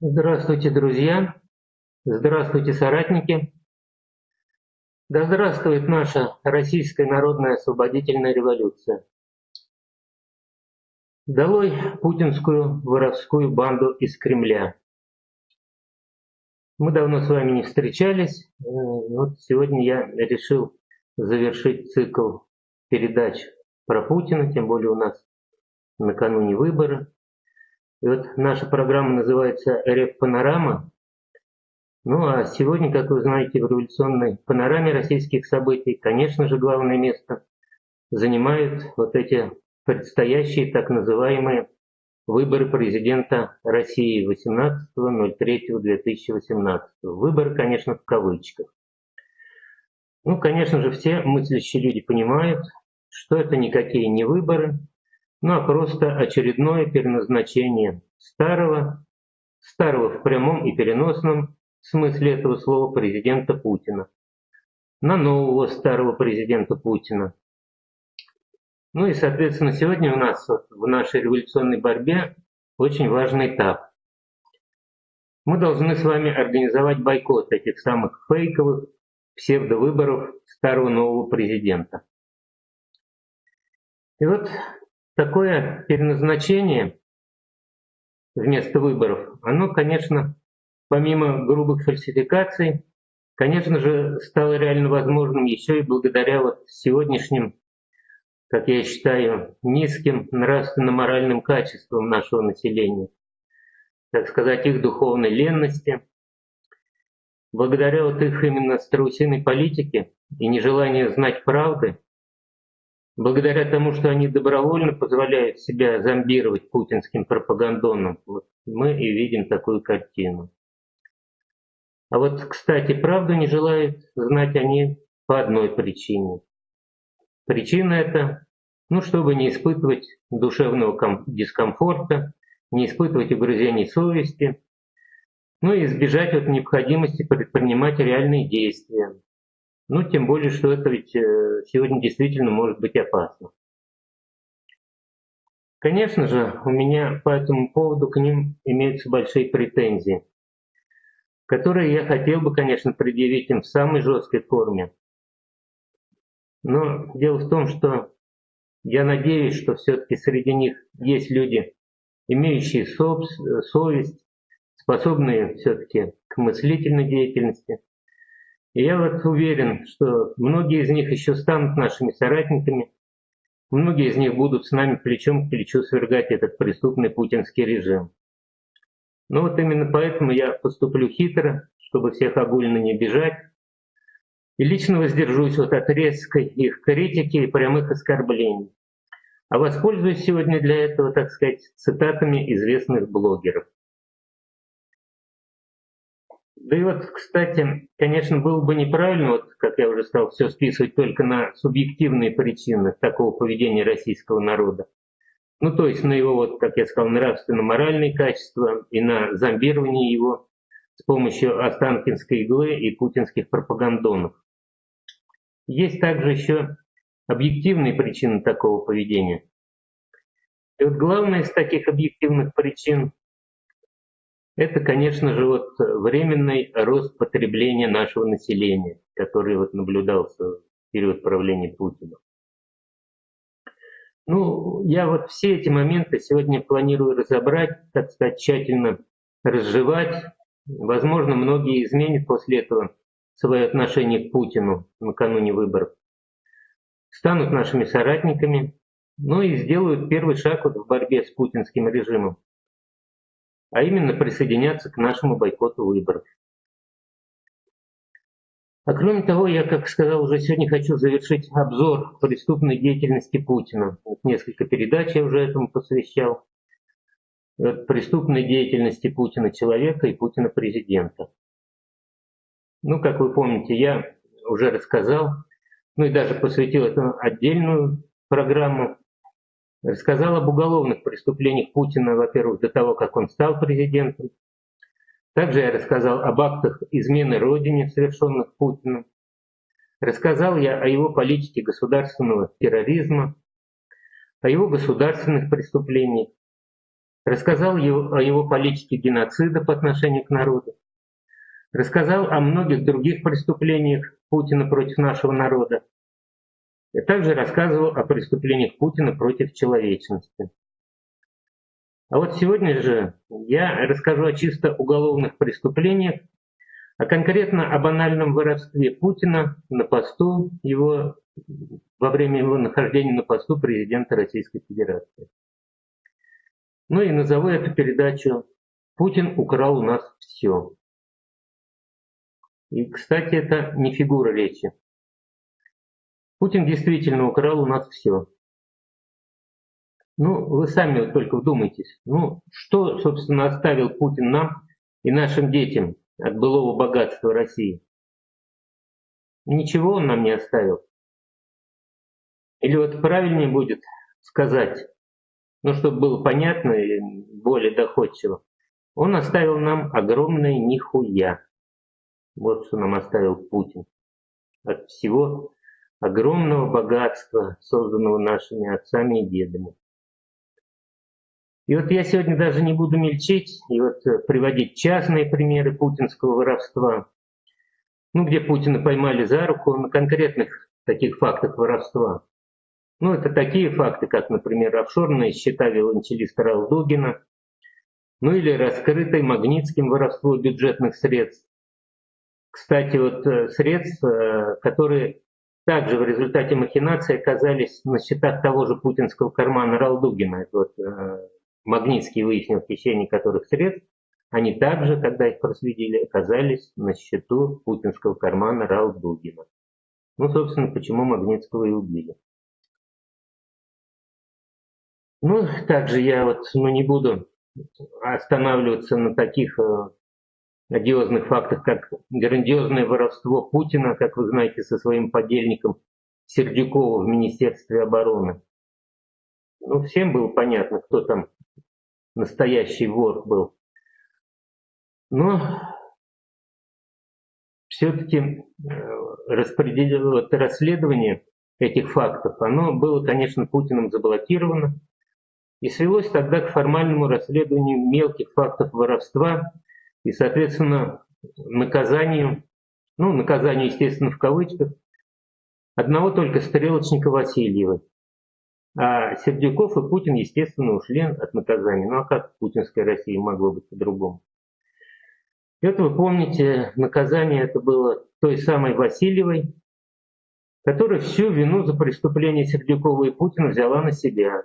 Здравствуйте, друзья! Здравствуйте, соратники! Да здравствует наша Российская народная освободительная революция! Долой путинскую воровскую банду из Кремля! Мы давно с вами не встречались. Э, вот сегодня я решил завершить цикл передач про Путина, тем более у нас накануне выборы. И вот наша программа называется «РФ Панорама». Ну а сегодня, как вы знаете, в революционной панораме российских событий, конечно же, главное место занимают вот эти предстоящие так называемые выборы президента России 18.03.2018. Выборы, конечно, в кавычках. Ну, конечно же, все мыслящие люди понимают, что это никакие не выборы, ну а просто очередное переназначение старого, старого в прямом и переносном смысле этого слова президента Путина на нового старого президента Путина. Ну и, соответственно, сегодня у нас в нашей революционной борьбе очень важный этап. Мы должны с вами организовать бойкот этих самых фейковых псевдовыборов старого нового президента. И вот такое переназначение вместо выборов, оно, конечно, помимо грубых фальсификаций, конечно же, стало реально возможным еще и благодаря вот сегодняшним, как я считаю, низким нравственно-моральным качествам нашего населения, так сказать, их духовной ленности, благодаря вот их именно страусиной политике и нежеланию знать правды, благодаря тому, что они добровольно позволяют себя зомбировать путинским пропагандоном, вот мы и видим такую картину. А вот, кстати, правду не желают знать они по одной причине. Причина это, ну, чтобы не испытывать душевного дискомфорта, не испытывать угрызений совести, ну и избежать от необходимости предпринимать реальные действия, ну, тем более, что это ведь э, сегодня действительно может быть опасно. Конечно же, у меня по этому поводу к ним имеются большие претензии, которые я хотел бы, конечно, предъявить им в самой жесткой форме. Но дело в том, что я надеюсь, что все-таки среди них есть люди, имеющие совесть, способные все-таки к мыслительной деятельности, я вот уверен, что многие из них еще станут нашими соратниками, многие из них будут с нами плечом к плечу свергать этот преступный путинский режим. Но вот именно поэтому я поступлю хитро, чтобы всех огульно не бежать, и лично воздержусь вот от резкой их критики и прямых оскорблений. А воспользуюсь сегодня для этого, так сказать, цитатами известных блогеров. Да и вот, кстати, конечно, было бы неправильно, вот, как я уже сказал, все списывать только на субъективные причины такого поведения российского народа. Ну, то есть на его, вот, как я сказал, нравственно-моральные качества и на зомбирование его с помощью Останкинской иглы и путинских пропагандонов. Есть также еще объективные причины такого поведения. И вот главная из таких объективных причин это, конечно же, вот временный рост потребления нашего населения, который вот наблюдался в период правления Путина. Ну, я вот все эти моменты сегодня планирую разобрать, так сказать, тщательно разжевать. Возможно, многие изменят после этого свое отношение к Путину накануне выборов. Станут нашими соратниками, ну и сделают первый шаг вот в борьбе с путинским режимом а именно присоединяться к нашему бойкоту выборов. А кроме того, я, как сказал, уже сегодня хочу завершить обзор преступной деятельности Путина. Вот несколько передач я уже этому посвящал. Вот преступной деятельности Путина человека и Путина президента. Ну, как вы помните, я уже рассказал, ну и даже посвятил этому отдельную программу Рассказал об уголовных преступлениях Путина, во-первых, до того, как он стал президентом. Также я рассказал об актах измены Родине, совершенных Путиным. Рассказал я о его политике государственного терроризма, о его государственных преступлениях, рассказал о его политике геноцида по отношению к народу, рассказал о многих других преступлениях Путина против нашего народа, и также рассказывал о преступлениях Путина против человечности. А вот сегодня же я расскажу о чисто уголовных преступлениях, а конкретно о банальном воровстве Путина на посту его во время его нахождения на посту президента Российской Федерации. Ну и назову эту передачу «Путин украл у нас все». И, кстати, это не фигура речи. Путин действительно украл у нас все. Ну, вы сами вот только вдумайтесь. Ну, что, собственно, оставил Путин нам и нашим детям от былого богатства России? Ничего он нам не оставил. Или вот правильнее будет сказать, ну, чтобы было понятно и более доходчиво, он оставил нам огромное нихуя. Вот что нам оставил Путин. От всего огромного богатства, созданного нашими отцами и дедами. И вот я сегодня даже не буду мельчить и вот э, приводить частные примеры путинского воровства, ну, где Путина поймали за руку на конкретных таких фактах воровства. Ну, это такие факты, как, например, офшорные счета виолончелиста Ралдугина, ну или раскрытое Магнитским воровство бюджетных средств. Кстати, вот э, средств, э, которые также в результате махинации оказались на счетах того же путинского кармана Ралдугина. Это вот э, Магнитский выяснил хищение которых средств, они также, когда их проследили, оказались на счету путинского кармана Ралдугина. Ну, собственно, почему Магнитского и убили. Ну, также я вот ну, не буду останавливаться на таких э, одиозных фактах, как грандиозное воровство Путина, как вы знаете, со своим подельником Сердюковым в Министерстве обороны. Ну, всем было понятно, кто там настоящий вор был. Но все-таки э, расследование этих фактов, оно было, конечно, Путиным заблокировано, и свелось тогда к формальному расследованию мелких фактов воровства и, соответственно, наказанию, ну, наказанию, естественно, в кавычках, одного только стрелочника Васильева. А Сердюков и Путин, естественно, ушли от наказания. Ну а как в путинской России могло быть по-другому? Это вы помните, наказание это было той самой Васильевой, которая всю вину за преступление Сердюкова и Путина взяла на себя.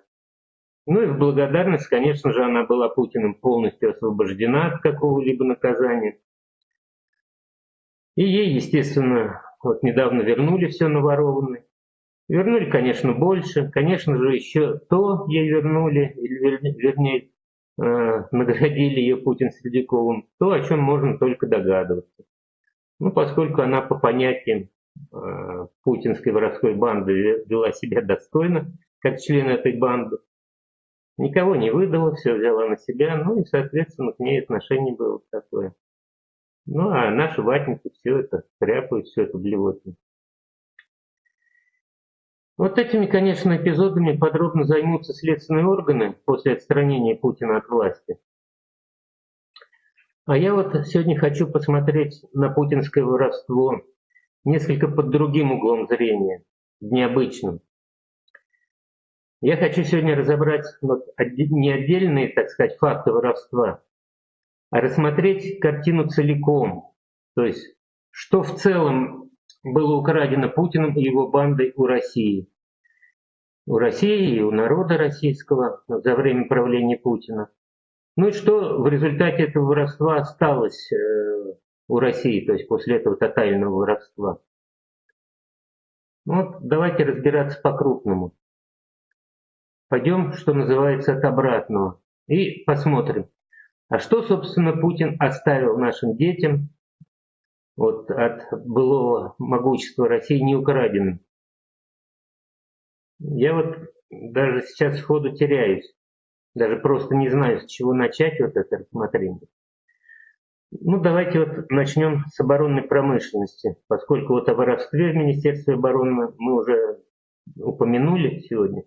Ну и в благодарность, конечно же, она была Путиным полностью освобождена от какого-либо наказания. И ей, естественно, вот недавно вернули все наворованное. Вернули, конечно, больше. Конечно же, еще то ей вернули, или вернее, э, наградили ее Путин Сердюковым, то, о чем можно только догадываться. Ну, поскольку она по понятиям э, путинской воровской банды вела себя достойно, как член этой банды, Никого не выдала, все взяла на себя, ну и, соответственно, к ней отношение было такое. Ну, а наши ватники все это тряпают, все это блевотно. Вот этими, конечно, эпизодами подробно займутся следственные органы после отстранения Путина от власти. А я вот сегодня хочу посмотреть на путинское воровство несколько под другим углом зрения, необычным. Я хочу сегодня разобрать не отдельные, так сказать, факты воровства, а рассмотреть картину целиком. То есть, что в целом было украдено Путиным и его бандой у России. У России и у народа российского за время правления Путина. Ну и что в результате этого воровства осталось э, у России, то есть после этого тотального воровства. Вот давайте разбираться по-крупному. Пойдем, что называется, от обратного. И посмотрим, а что, собственно, Путин оставил нашим детям вот, от былого могущества России неукраденным. Я вот даже сейчас сходу теряюсь. Даже просто не знаю, с чего начать вот это рассмотрение. Ну, давайте вот начнем с оборонной промышленности, поскольку вот о воровстве в Министерстве обороны мы уже упомянули сегодня.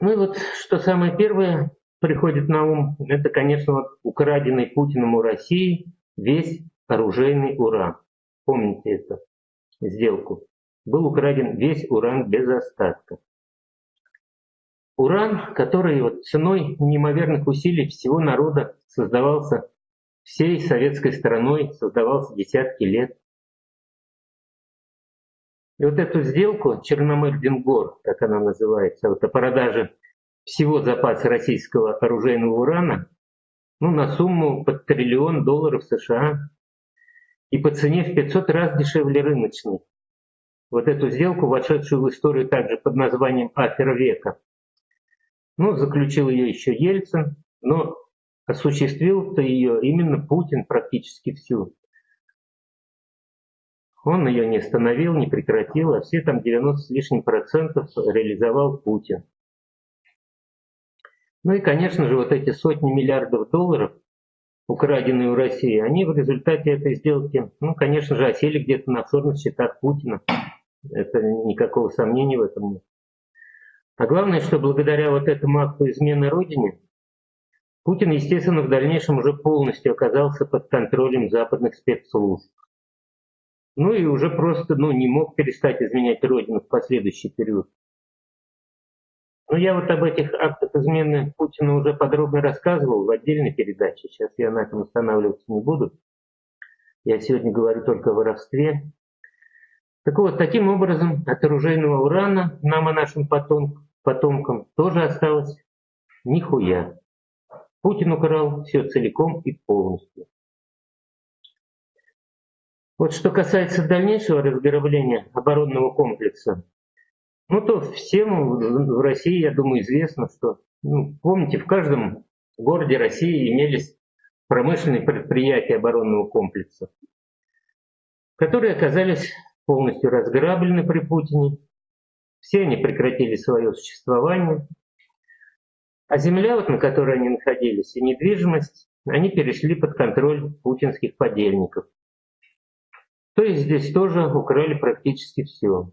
Ну и вот что самое первое приходит на ум, это, конечно, вот украденный Путиным у России весь оружейный уран. Помните эту сделку? Был украден весь уран без остатка. Уран, который вот ценой неимоверных усилий всего народа создавался всей советской страной, создавался десятки лет. И вот эту сделку Черномырдингор, как она называется, вот о продаже всего запаса российского оружейного урана, ну, на сумму под триллион долларов США и по цене в 500 раз дешевле рыночной. Вот эту сделку, вошедшую в историю также под названием «Афера века», ну, заключил ее еще Ельцин, но осуществил-то ее именно Путин практически всю. Он ее не остановил, не прекратил, а все там 90 с лишним процентов реализовал Путин. Ну и, конечно же, вот эти сотни миллиардов долларов, украденные у России, они в результате этой сделки, ну, конечно же, осели где-то на офшорных счетах Путина. Это никакого сомнения в этом нет. А главное, что благодаря вот этому акту измены Родине, Путин, естественно, в дальнейшем уже полностью оказался под контролем западных спецслужб. Ну и уже просто ну, не мог перестать изменять Родину в последующий период. Но я вот об этих актах измены Путина уже подробно рассказывал в отдельной передаче. Сейчас я на этом останавливаться не буду. Я сегодня говорю только о воровстве. Так вот, таким образом, от оружейного урана нам и нашим потомкам потомкам тоже осталось нихуя. Путин украл все целиком и полностью. Вот что касается дальнейшего разграбления оборонного комплекса, ну то всем в России, я думаю, известно, что, ну, помните, в каждом городе России имелись промышленные предприятия оборонного комплекса, которые оказались полностью разграблены при Путине, все они прекратили свое существование. А земля, вот, на которой они находились, и недвижимость, они перешли под контроль путинских подельников. То есть здесь тоже украли практически все.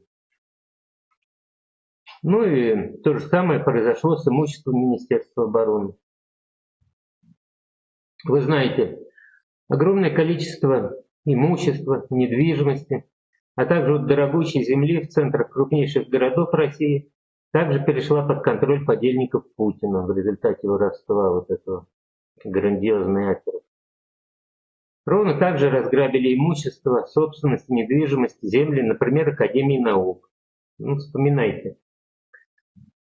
Ну и то же самое произошло с имуществом Министерства обороны. Вы знаете, огромное количество имущества, недвижимости а также дорогущей земли в центрах крупнейших городов России, также перешла под контроль подельников Путина в результате воровства вот этого грандиозной оперы. Ровно так же разграбили имущество, собственность, недвижимость, земли, например, Академии наук. Ну, вспоминайте.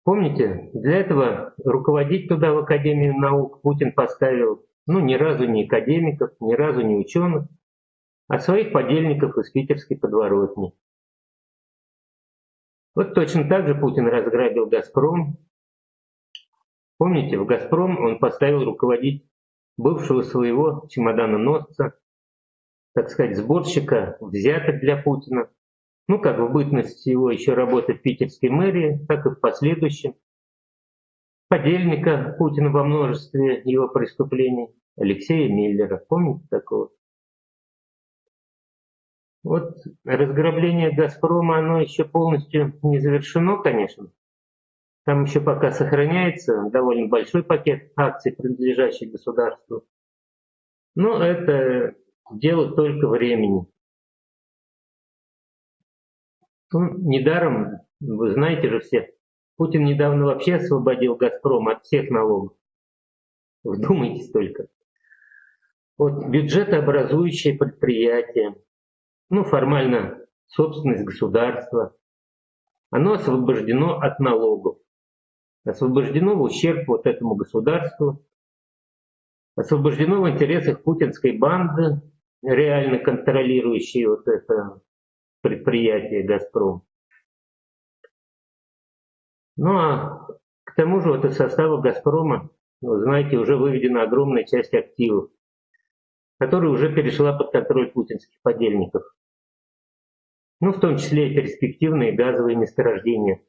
Помните, для этого руководить туда в Академию наук Путин поставил, ну, ни разу не академиков, ни разу не ученых, а своих подельников из питерской подворотни. Вот точно так же Путин разграбил «Газпром». Помните, в «Газпром» он поставил руководить бывшего своего чемодана-носца, так сказать, сборщика взяток для Путина. Ну, как в бытность его еще работы в питерской мэрии, так и в последующем. Подельника Путина во множестве его преступлений, Алексея Миллера. Помните такого? Вот разграбление «Газпрома», оно еще полностью не завершено, конечно. Там еще пока сохраняется довольно большой пакет акций, принадлежащих государству. Но это дело только времени. Ну, недаром, вы знаете же все, Путин недавно вообще освободил «Газпром» от всех налогов. Вдумайтесь только. Вот бюджетообразующие предприятия, ну, формально собственность государства, оно освобождено от налогов, освобождено в ущерб вот этому государству, освобождено в интересах путинской банды, реально контролирующей вот это предприятие «Газпром». Ну а к тому же вот из состава «Газпрома», вы знаете, уже выведена огромная часть активов которая уже перешла под контроль путинских подельников. Ну, в том числе и перспективные газовые месторождения.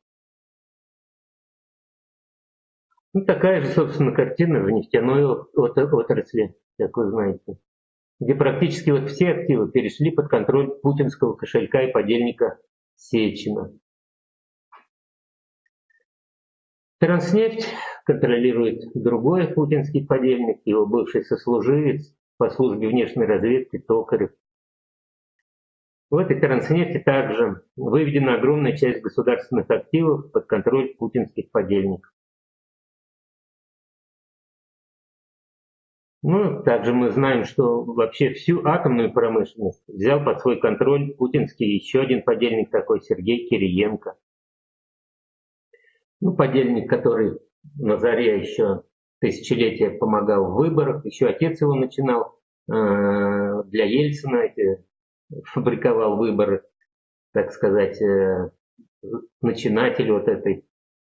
Ну, такая же, собственно, картина в нефтяной отрасли, как вы знаете, где практически вот все активы перешли под контроль путинского кошелька и подельника Сечина. Транснефть контролирует другой путинский подельник, его бывший сослуживец по службе внешней разведки Токарев. В этой Транснефти также выведена огромная часть государственных активов под контроль путинских подельников. Ну, также мы знаем, что вообще всю атомную промышленность взял под свой контроль путинский еще один подельник такой, Сергей Кириенко. Ну, подельник, который на заре еще тысячелетия помогал в выборах, еще отец его начинал э, для Ельцина, эти, фабриковал выборы, так сказать, э, начинатель вот этой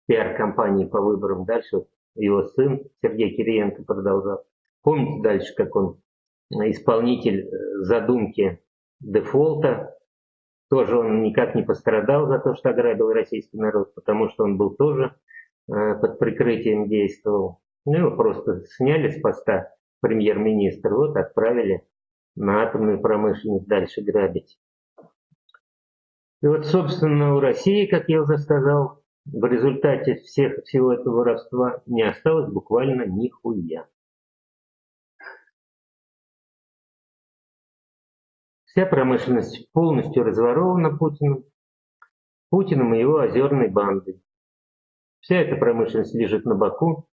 пиар-компании по выборам. Дальше его сын Сергей Кириенко продолжал. Помните дальше, как он исполнитель э, задумки дефолта, тоже он никак не пострадал за то, что ограбил российский народ, потому что он был тоже э, под прикрытием действовал. Ну, его просто сняли с поста премьер-министра, вот отправили на атомную промышленность дальше грабить. И вот, собственно, у России, как я уже сказал, в результате всех, всего этого воровства не осталось буквально нихуя. Вся промышленность полностью разворована Путиным, Путиным и его озерной бандой. Вся эта промышленность лежит на боку.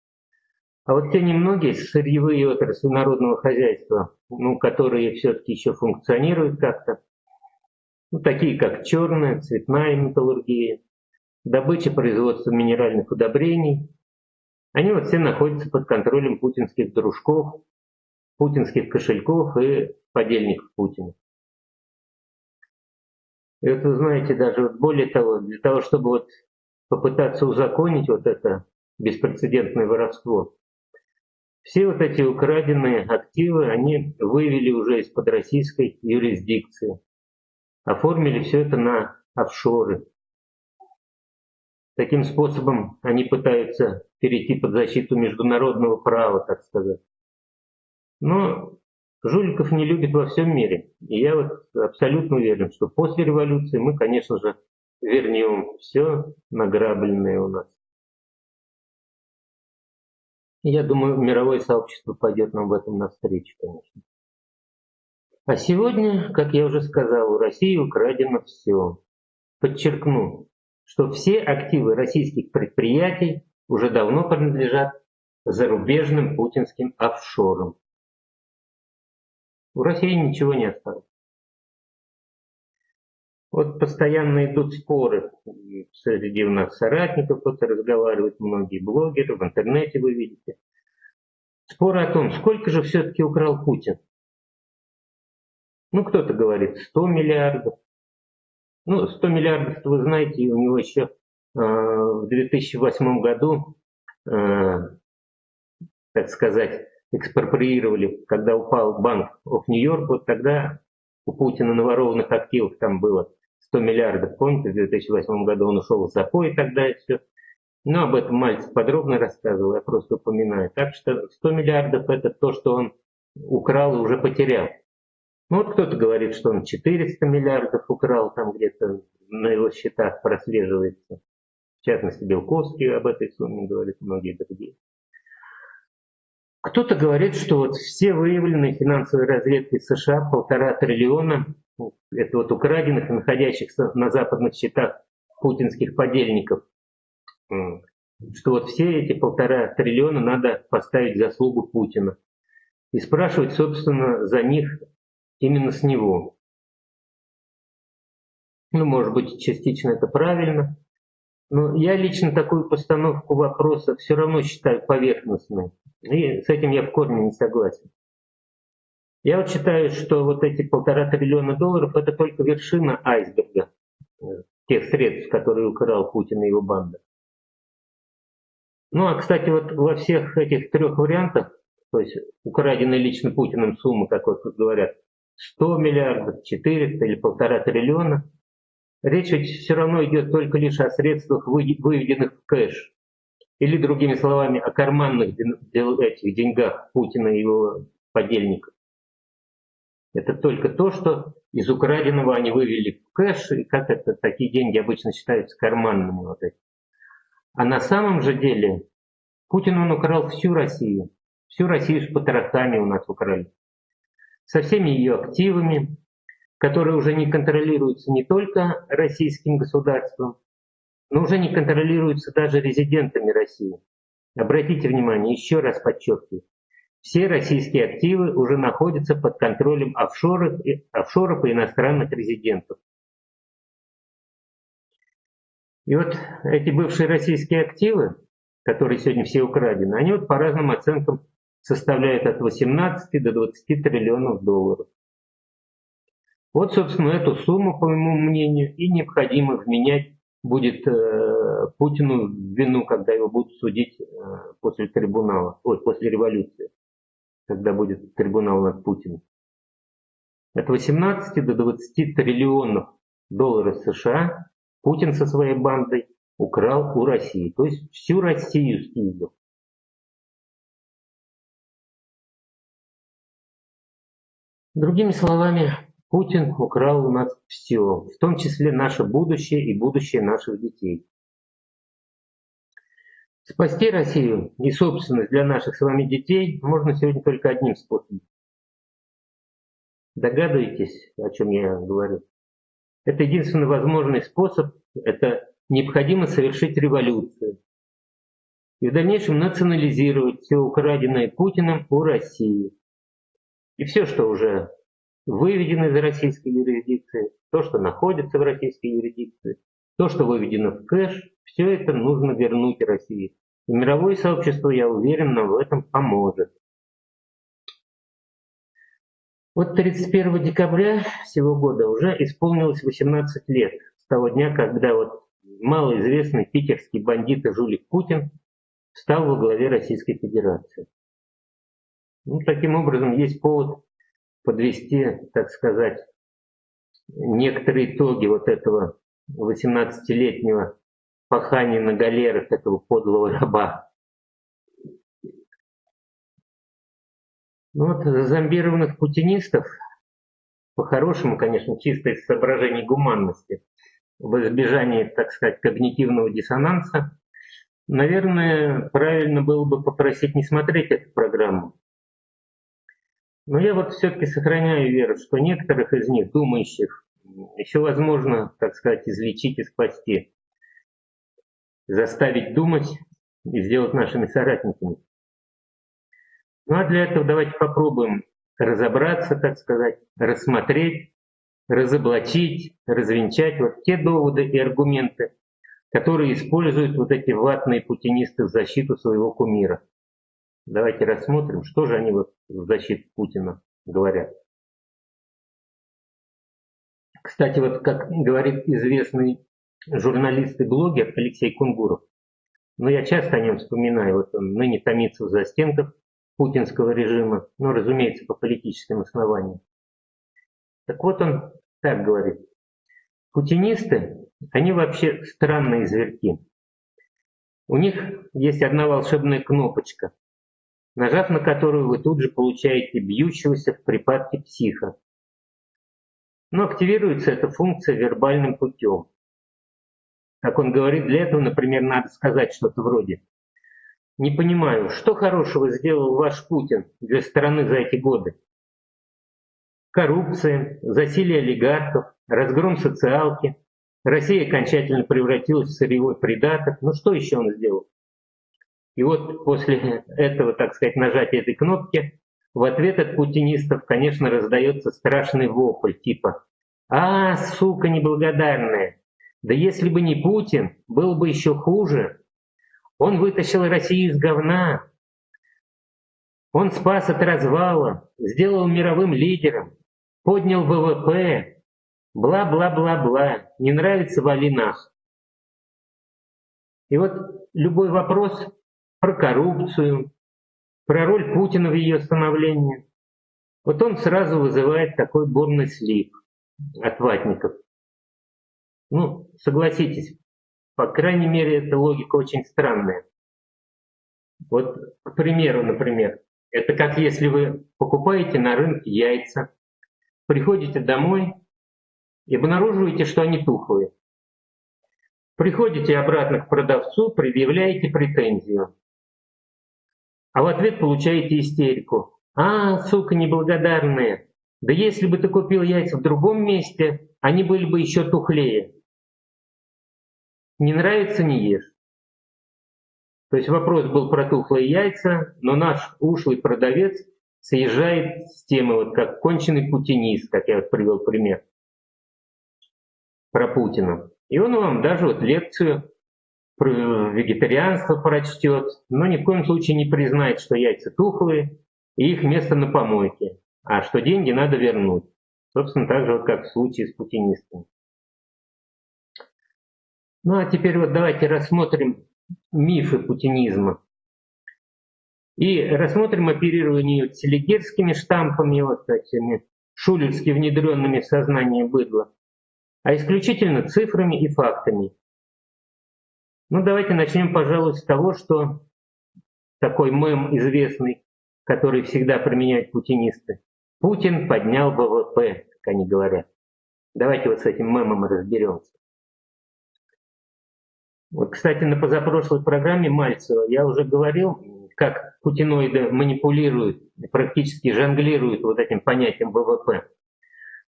А вот те немногие сырьевые отрасли народного хозяйства, ну, которые все-таки еще функционируют как-то, ну, такие как черная, цветная металлургия, добыча производства минеральных удобрений, они вот все находятся под контролем путинских дружков, путинских кошельков и подельников Путина. Это, знаете, даже вот более того, для того, чтобы вот попытаться узаконить вот это беспрецедентное воровство, все вот эти украденные активы, они вывели уже из-под российской юрисдикции, оформили все это на офшоры. Таким способом они пытаются перейти под защиту международного права, так сказать. Но Жуликов не любят во всем мире. И я вот абсолютно уверен, что после революции мы, конечно же, вернем все награбленное у нас. Я думаю, мировое сообщество пойдет нам в этом навстречу, конечно. А сегодня, как я уже сказал, у России украдено все. Подчеркну, что все активы российских предприятий уже давно принадлежат зарубежным путинским офшорам. У России ничего не осталось. Вот постоянно идут споры среди у нас соратников, кто-то разговаривает, многие блогеры, в интернете вы видите. Споры о том, сколько же все-таки украл Путин. Ну, кто-то говорит 100 миллиардов. Ну, 100 миллиардов, вы знаете, у него еще э, в 2008 году, э, так сказать, экспроприировали, когда упал банк of Нью-Йорк, вот тогда у Путина на ворованных активах там было 100 миллиардов, помните, в 2008 году он ушел в запой тогда и все. Но об этом Мальцев подробно рассказывал, я просто упоминаю. Так что 100 миллиардов это то, что он украл и уже потерял. Ну вот кто-то говорит, что он 400 миллиардов украл, там где-то на его счетах прослеживается. В частности, Белковский об этой сумме говорит, многие другие. Кто-то говорит, что вот все выявленные финансовые разведки США, полтора триллиона, это вот украденных, находящихся на западных счетах путинских подельников, что вот все эти полтора триллиона надо поставить в заслугу Путина. И спрашивать, собственно, за них именно с него. Ну, может быть, частично это правильно, но я лично такую постановку вопроса все равно считаю поверхностной. И с этим я в корне не согласен. Я вот считаю, что вот эти полтора триллиона долларов это только вершина айсберга э, тех средств, которые украл Путин и его банда. Ну а, кстати, вот во всех этих трех вариантах, то есть украденные лично Путиным суммы, как вот тут говорят, 100 миллиардов, 400 или полтора триллиона, речь ведь все равно идет только лишь о средствах, выведенных в кэш. Или, другими словами, о карманных этих деньгах Путина и его подельников. Это только то, что из украденного они вывели в кэш, и как это, такие деньги обычно считаются карманными. Вот эти. А на самом же деле Путин он украл всю Россию. Всю Россию с потрохами у нас украли. Со всеми ее активами, которые уже не контролируются не только российским государством, но уже не контролируются даже резидентами России. Обратите внимание, еще раз подчеркиваю, все российские активы уже находятся под контролем офшоров, офшоров и иностранных резидентов. И вот эти бывшие российские активы, которые сегодня все украдены, они вот по разным оценкам составляют от 18 до 20 триллионов долларов. Вот, собственно, эту сумму, по моему мнению, и необходимо вменять будет э, Путину вину, когда его будут судить э, после трибунала, ой, после революции, когда будет трибунал над Путиным. От 18 до 20 триллионов долларов США Путин со своей бандой украл у России, то есть всю Россию снизил. Другими словами, Путин украл у нас все, в том числе наше будущее и будущее наших детей. Спасти Россию и собственность для наших с вами детей можно сегодня только одним способом. Догадываетесь, о чем я говорю? Это единственный возможный способ, это необходимо совершить революцию. И в дальнейшем национализировать все украденное Путиным у России. И все, что уже выведено из российской юрисдикции, то, что находится в российской юрисдикции, то, что выведено в кэш, все это нужно вернуть России. И мировое сообщество, я уверен, нам в этом поможет. Вот 31 декабря сего года уже исполнилось 18 лет с того дня, когда вот малоизвестный питерский бандит и жулик Путин стал во главе Российской Федерации. Ну, таким образом, есть повод подвести, так сказать, некоторые итоги вот этого 18-летнего пахания на галерах этого подлого раба. Ну вот зомбированных путинистов, по-хорошему, конечно, чисто из соображений гуманности, в избежании, так сказать, когнитивного диссонанса, наверное, правильно было бы попросить не смотреть эту программу. Но я вот все-таки сохраняю веру, что некоторых из них, думающих, еще возможно, так сказать, излечить и спасти, заставить думать и сделать нашими соратниками. Ну а для этого давайте попробуем разобраться, так сказать, рассмотреть, разоблачить, развенчать вот те доводы и аргументы, которые используют вот эти ватные путинисты в защиту своего кумира. Давайте рассмотрим, что же они вот в защиту Путина говорят. Кстати, вот как говорит известный журналист и блогер Алексей Кунгуров, но я часто о нем вспоминаю, вот он ныне томится в застенках путинского режима, но, разумеется, по политическим основаниям. Так вот он так говорит. Путинисты, они вообще странные зверьки. У них есть одна волшебная кнопочка, нажав на которую вы тут же получаете бьющегося в припадке психа. Но активируется эта функция вербальным путем. Как он говорит, для этого, например, надо сказать что-то вроде не понимаю, что хорошего сделал ваш Путин для страны за эти годы? Коррупция, засилие олигархов, разгром социалки. Россия окончательно превратилась в сырьевой придаток. Ну что еще он сделал? И вот после этого, так сказать, нажатия этой кнопки, в ответ от путинистов, конечно, раздается страшный вопль типа «А, сука неблагодарная! Да если бы не Путин, было бы еще хуже!» Он вытащил Россию из говна. Он спас от развала, сделал мировым лидером, поднял ВВП, бла-бла-бла-бла. Не нравится вали нах. И вот любой вопрос про коррупцию, про роль Путина в ее становлении, вот он сразу вызывает такой бурный слив от ватников. Ну, согласитесь, по крайней мере, эта логика очень странная. Вот, к примеру, например, это как если вы покупаете на рынке яйца, приходите домой и обнаруживаете, что они тухлые. Приходите обратно к продавцу, предъявляете претензию. А в ответ получаете истерику. А, сука неблагодарная, да если бы ты купил яйца в другом месте, они были бы еще тухлее. Не нравится – не ешь. То есть вопрос был про тухлые яйца, но наш ушлый продавец съезжает с темы, вот как конченый путинист, как я вот привел пример про Путина. И он вам даже вот лекцию вегетарианство прочтет, но ни в коем случае не признает, что яйца тухлые и их место на помойке, а что деньги надо вернуть. Собственно, так же, вот как в случае с путинистами. Ну а теперь вот давайте рассмотрим мифы путинизма. И рассмотрим оперирование селигерскими штампами, вот этими шулерски внедренными в сознание быдла, а исключительно цифрами и фактами. Ну давайте начнем, пожалуй, с того, что такой мем известный, который всегда применяют путинисты. Путин поднял ВВП, как они говорят. Давайте вот с этим мемом разберемся. Вот, кстати, на позапрошлой программе Мальцева я уже говорил, как путиноиды манипулируют, практически жонглируют вот этим понятием ВВП.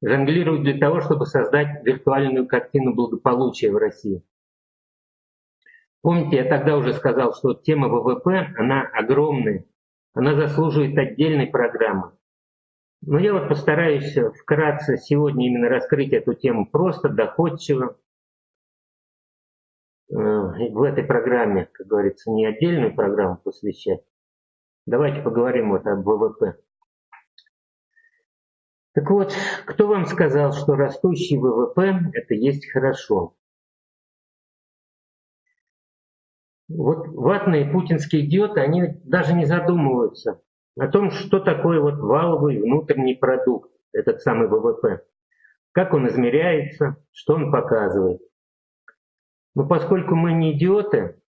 Жонглируют для того, чтобы создать виртуальную картину благополучия в России. Помните, я тогда уже сказал, что тема ВВП, она огромная, она заслуживает отдельной программы. Но я вот постараюсь вкратце сегодня именно раскрыть эту тему просто, доходчиво, Э, в этой программе, как говорится, не отдельную программу посвящать. Давайте поговорим вот об ВВП. Так вот, кто вам сказал, что растущий ВВП – это есть хорошо? Вот ватные путинские идиоты, они даже не задумываются о том, что такое вот валовый внутренний продукт, этот самый ВВП. Как он измеряется, что он показывает. Но поскольку мы не идиоты,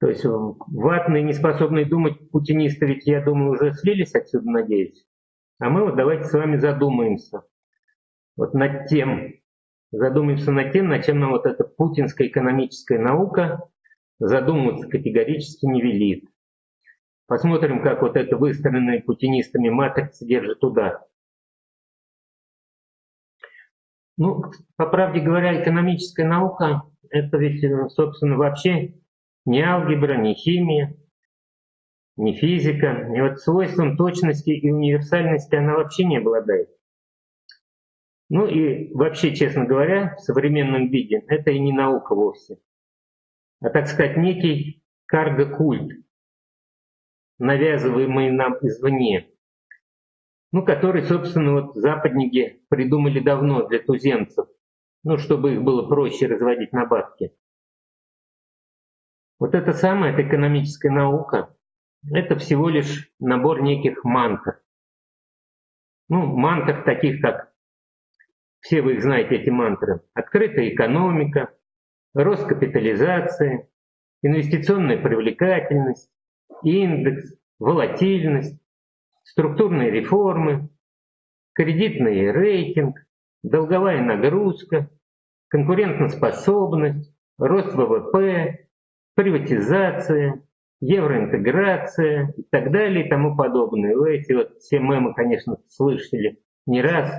то есть ватные, не способные думать путинисты, ведь, я думаю, уже слились отсюда, надеюсь. А мы вот давайте с вами задумаемся вот над тем, задумаемся над тем, над чем нам вот эта путинская экономическая наука задумываться категорически не велит. Посмотрим, как вот эта выстроенная путинистами матрица держит удар. Ну, по правде говоря, экономическая наука – это ведь, собственно, вообще не алгебра, не химия, не физика. И вот свойством точности и универсальности она вообще не обладает. Ну и вообще, честно говоря, в современном виде это и не наука вовсе, а, так сказать, некий карго-культ, навязываемый нам извне ну, который, собственно, вот западники придумали давно для туземцев, ну, чтобы их было проще разводить на бабки. Вот это самая это экономическая наука, это всего лишь набор неких мантр. Ну, мантр таких, как все вы их знаете, эти мантры. Открытая экономика, рост капитализации, инвестиционная привлекательность, индекс, волатильность, структурные реформы, кредитный рейтинг, долговая нагрузка, конкурентоспособность, рост ВВП, приватизация, евроинтеграция и так далее и тому подобное. Вы эти вот все мемы, конечно, слышали не раз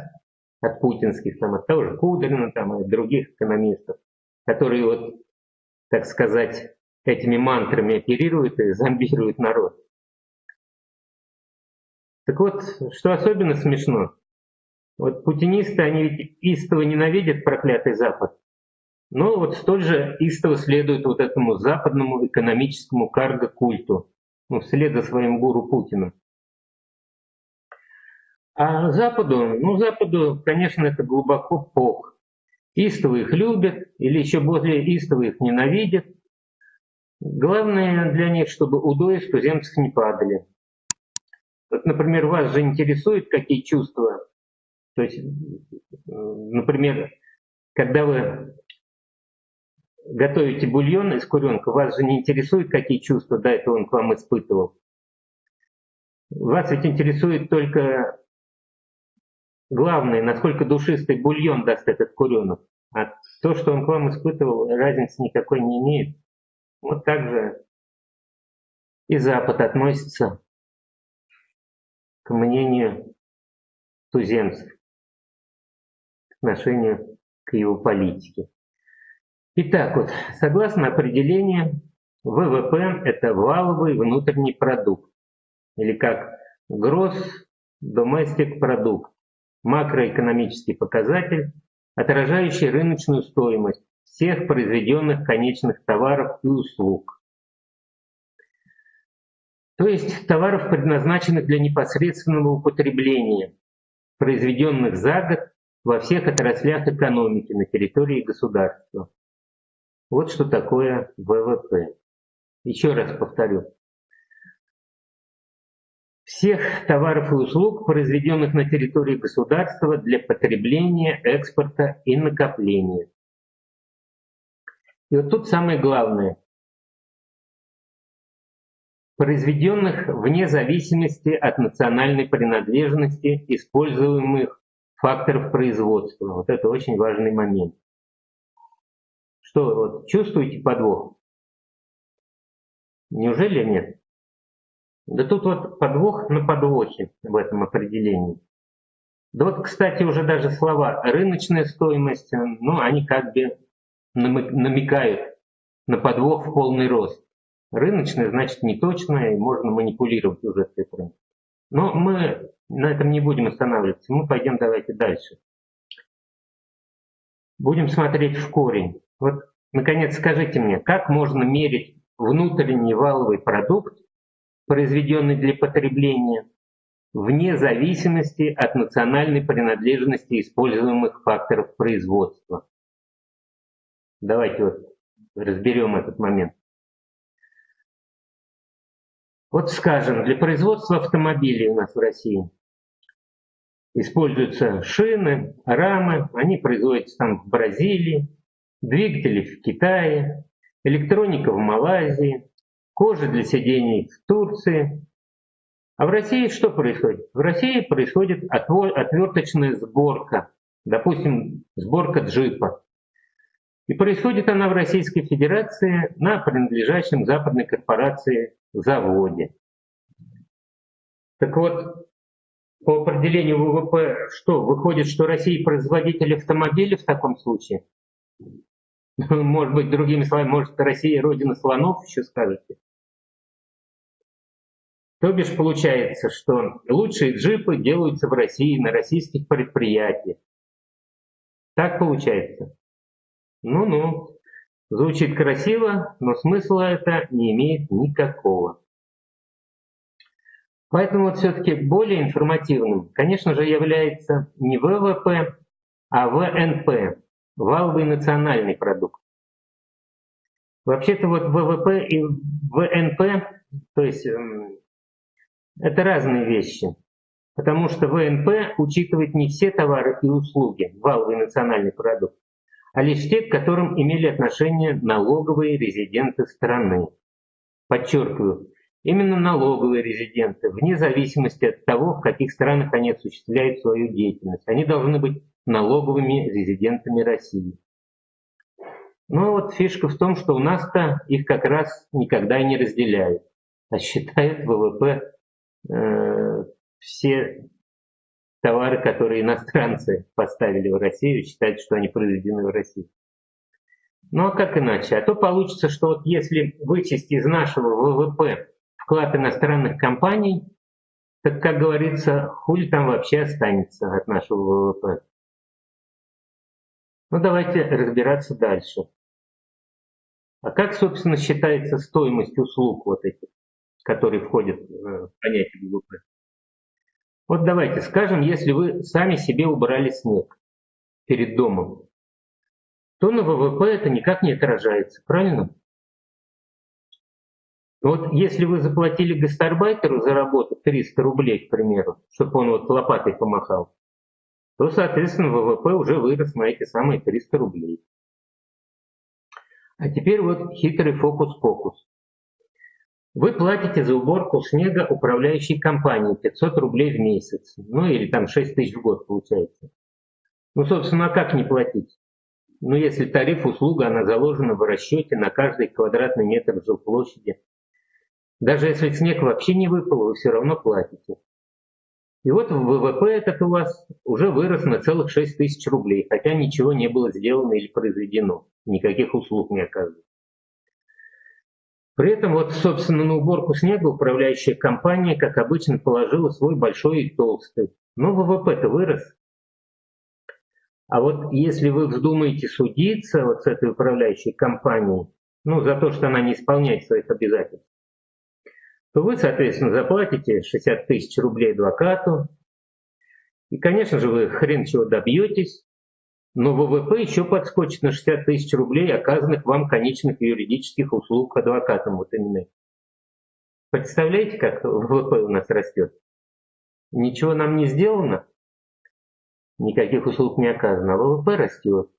от путинских, там, от того же Кудрина, там, от других экономистов, которые вот, так сказать, этими мантрами оперируют и зомбируют народ. Так вот, что особенно смешно, вот путинисты, они ведь истово ненавидят проклятый Запад, но вот столь же истово следуют вот этому западному экономическому карго-культу, ну, вслед за своим гуру Путина. А Западу, ну, Западу, конечно, это глубоко пох. Истово их любят, или еще более истово их ненавидят. Главное для них, чтобы удои с туземцев не падали. Вот, например, вас же интересует, какие чувства. То есть, например, когда вы готовите бульон из куренка, вас же не интересует, какие чувства до этого он к вам испытывал. Вас ведь интересует только главное, насколько душистый бульон даст этот куренок. А то, что он к вам испытывал, разницы никакой не имеет. Вот так же и Запад относится к мнению туземцев, к отношению к его политике. Итак, вот, согласно определению, ВВП – это валовый внутренний продукт, или как Gross Domestic Product, макроэкономический показатель, отражающий рыночную стоимость всех произведенных конечных товаров и услуг. То есть товаров, предназначенных для непосредственного употребления, произведенных за год во всех отраслях экономики на территории государства. Вот что такое ВВП. Еще раз повторю. Всех товаров и услуг, произведенных на территории государства для потребления, экспорта и накопления. И вот тут самое главное. Произведенных вне зависимости от национальной принадлежности используемых факторов производства. Вот это очень важный момент. Что, вот, чувствуете подвох? Неужели нет? Да тут вот подвох на подвохе в этом определении. Да вот, кстати, уже даже слова «рыночная стоимость», ну, они как бы намекают на подвох в полный рост. Рыночная значит неточная, и можно манипулировать уже цифрами. Но мы на этом не будем останавливаться, мы пойдем давайте дальше. Будем смотреть в корень. Вот, наконец, скажите мне, как можно мерить внутренний валовый продукт, произведенный для потребления, вне зависимости от национальной принадлежности используемых факторов производства. Давайте вот разберем этот момент. Вот скажем, для производства автомобилей у нас в России используются шины, рамы, они производятся там в Бразилии, двигатели в Китае, электроника в Малайзии, кожа для сидений в Турции. А в России что происходит? В России происходит отверточная сборка, допустим, сборка джипа. И происходит она в Российской Федерации на принадлежащем западной корпорации заводе. Так вот, по определению ВВП, что, выходит, что Россия производитель автомобилей в таком случае? Может быть, другими словами, может, Россия родина слонов, еще скажете? То бишь получается, что лучшие джипы делаются в России на российских предприятиях. Так получается. Ну-ну, звучит красиво, но смысла это не имеет никакого. Поэтому вот все-таки более информативным, конечно же, является не ВВП, а ВНП, валовый национальный продукт. Вообще-то вот ВВП и ВНП, то есть эм, это разные вещи, потому что ВНП учитывает не все товары и услуги, валовый национальный продукт, а лишь те, к которым имели отношение налоговые резиденты страны. Подчеркиваю, именно налоговые резиденты, вне зависимости от того, в каких странах они осуществляют свою деятельность. Они должны быть налоговыми резидентами России. Но вот фишка в том, что у нас-то их как раз никогда не разделяют, а считают ВВП все товары, которые иностранцы поставили в Россию, считают, что они произведены в России. Ну а как иначе? А то получится, что вот если вычесть из нашего ВВП вклад иностранных компаний, так, как говорится, хули там вообще останется от нашего ВВП. Ну давайте разбираться дальше. А как, собственно, считается стоимость услуг вот этих, которые входят в понятие ВВП? Вот давайте скажем, если вы сами себе убрали снег перед домом, то на ВВП это никак не отражается, правильно? Вот если вы заплатили гастарбайтеру за работу 300 рублей, к примеру, чтобы он вот лопатой помахал, то, соответственно, ВВП уже вырос на эти самые 300 рублей. А теперь вот хитрый фокус-покус. Вы платите за уборку снега управляющей компании 500 рублей в месяц. Ну или там 6 тысяч в год получается. Ну, собственно, а как не платить? Ну, если тариф услуга, она заложена в расчете на каждый квадратный метр жилплощади. Даже если снег вообще не выпал, вы все равно платите. И вот ВВП этот у вас уже вырос на целых 6 тысяч рублей, хотя ничего не было сделано или произведено, никаких услуг не оказывается. При этом вот, собственно, на уборку снега управляющая компания, как обычно, положила свой большой и толстый. Но ВВП-то вырос. А вот если вы вздумаете судиться вот с этой управляющей компанией, ну, за то, что она не исполняет своих обязательств, то вы, соответственно, заплатите 60 тысяч рублей адвокату. И, конечно же, вы хрен чего добьетесь, но ВВП еще подскочит на 60 тысяч рублей, оказанных вам конечных юридических услуг адвокатам вот именно. Представляете, как ВВП у нас растет? Ничего нам не сделано, никаких услуг не оказано, а ВВП растет.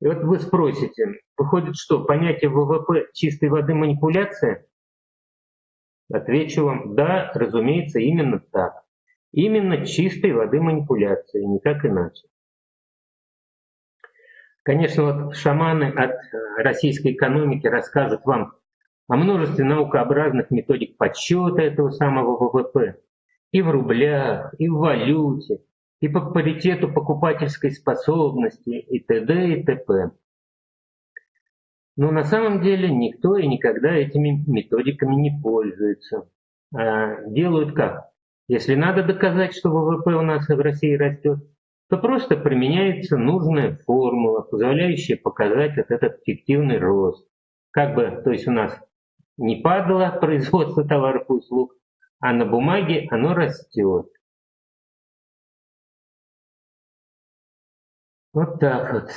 И вот вы спросите, выходит что, понятие ВВП чистой воды манипуляция? Отвечу вам, да, разумеется, именно так. Именно чистой воды манипуляции, никак иначе. Конечно, вот шаманы от э, российской экономики расскажут вам о множестве наукообразных методик подсчета этого самого ВВП. И в рублях, и в валюте, и по паритету покупательской способности, и т.д. и т.п. Но на самом деле никто и никогда этими методиками не пользуется. А делают как? Если надо доказать, что ВВП у нас в России растет, то просто применяется нужная формула, позволяющая показать вот этот фиктивный рост. Как бы, то есть у нас не падало производство товаров и услуг, а на бумаге оно растет. Вот так вот.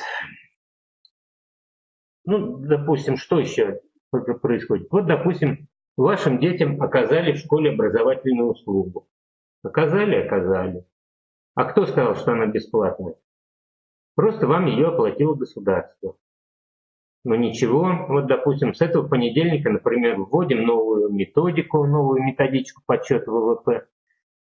Ну, допустим, что еще происходит? Вот, допустим, вашим детям оказали в школе образовательную услугу. Оказали, оказали. А кто сказал, что она бесплатная? Просто вам ее оплатило государство. Но ничего, вот, допустим, с этого понедельника, например, вводим новую методику, новую методичку подсчета ВВП,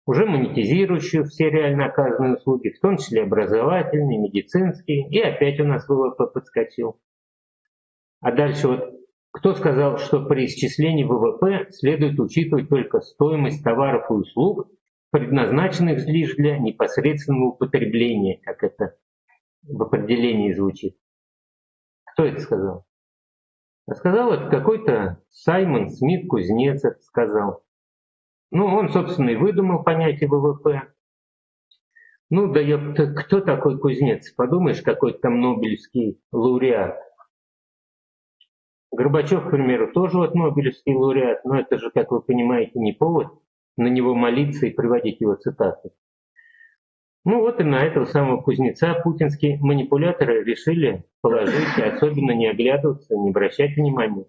уже монетизирующую все реально оказанные услуги, в том числе образовательные, медицинские, и опять у нас ВВП подскочил. А дальше вот кто сказал, что при исчислении ВВП следует учитывать только стоимость товаров и услуг, предназначенных лишь для непосредственного употребления, как это в определении звучит? Кто это сказал? А сказал это какой-то Саймон Смит Кузнец это сказал. Ну, он, собственно, и выдумал понятие ВВП. Ну, да ёпта, кто такой кузнец? Подумаешь, какой-то там Нобелевский лауреат. Горбачев, к примеру, тоже вот Нобелевский лауреат, но это же, как вы понимаете, не повод на него молиться и приводить его цитаты. Ну вот и на этого самого кузнеца путинские манипуляторы решили положить, и особенно не оглядываться, не обращать внимания.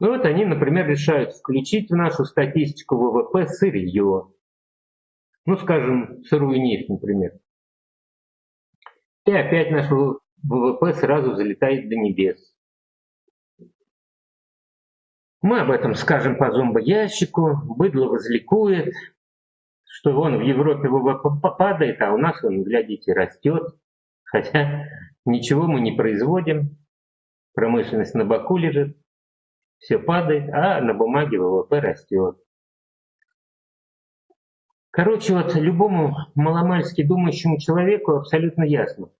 Ну вот они, например, решают включить в нашу статистику ВВП сырье. Ну, скажем, сырую нефть, например. И опять наш ВВП сразу залетает до небес. Мы об этом скажем по зомбоящику, быдло возликует, что вон в Европе ВВП а у нас, он, глядите, растет. Хотя ничего мы не производим, промышленность на боку лежит, все падает, а на бумаге ВВП растет. Короче, вот любому маломальски думающему человеку абсолютно ясно,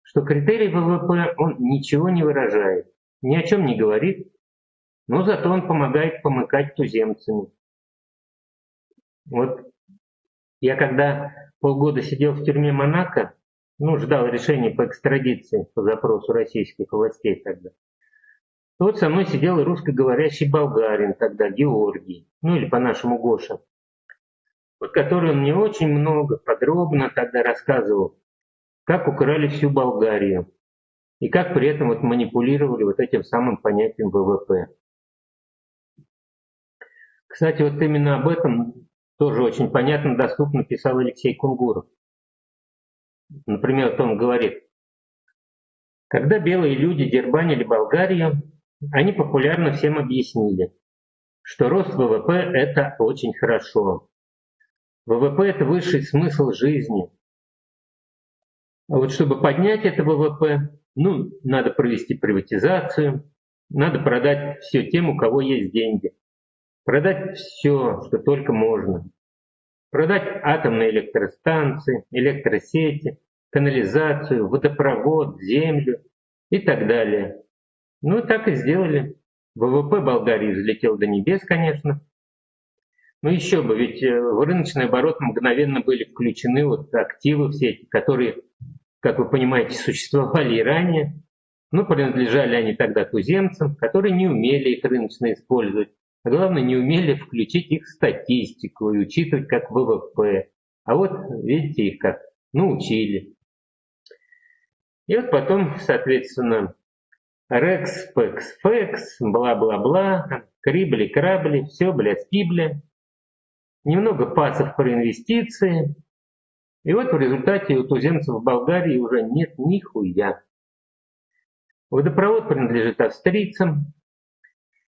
что критерий ВВП, он ничего не выражает, ни о чем не говорит, но зато он помогает помыкать туземцами. Вот я когда полгода сидел в тюрьме Монако, ну, ждал решения по экстрадиции по запросу российских властей тогда. Вот со мной сидел русскоговорящий болгарин тогда, Георгий, ну или по-нашему Гоша, вот который он мне очень много, подробно тогда рассказывал, как украли всю Болгарию и как при этом вот манипулировали вот этим самым понятием ВВП. Кстати, вот именно об этом тоже очень понятно, доступно писал Алексей Кунгуров. Например, вот он говорит, когда белые люди дербанили Болгарию, они популярно всем объяснили, что рост ВВП – это очень хорошо. ВВП – это высший смысл жизни. А вот чтобы поднять это ВВП, ну, надо провести приватизацию, надо продать все тем, у кого есть деньги. Продать все, что только можно. Продать атомные электростанции, электросети, канализацию, водопровод, землю и так далее. Ну, так и сделали. ВВП Болгарии взлетел до небес, конечно. Но еще бы, ведь э, в рыночный оборот мгновенно были включены вот активы все эти, которые, как вы понимаете, существовали и ранее. Но принадлежали они тогда туземцам, которые не умели их рыночно использовать, а главное, не умели включить их в статистику и учитывать как ВВП. А вот, видите, их как научили. И вот потом, соответственно, Рекс, Пекс, Фекс, бла-бла-бла, крибли-крабли, все, блядь, скибля. Немного пасов про инвестиции. И вот в результате у туземцев в Болгарии уже нет нихуя. Водопровод принадлежит австрийцам,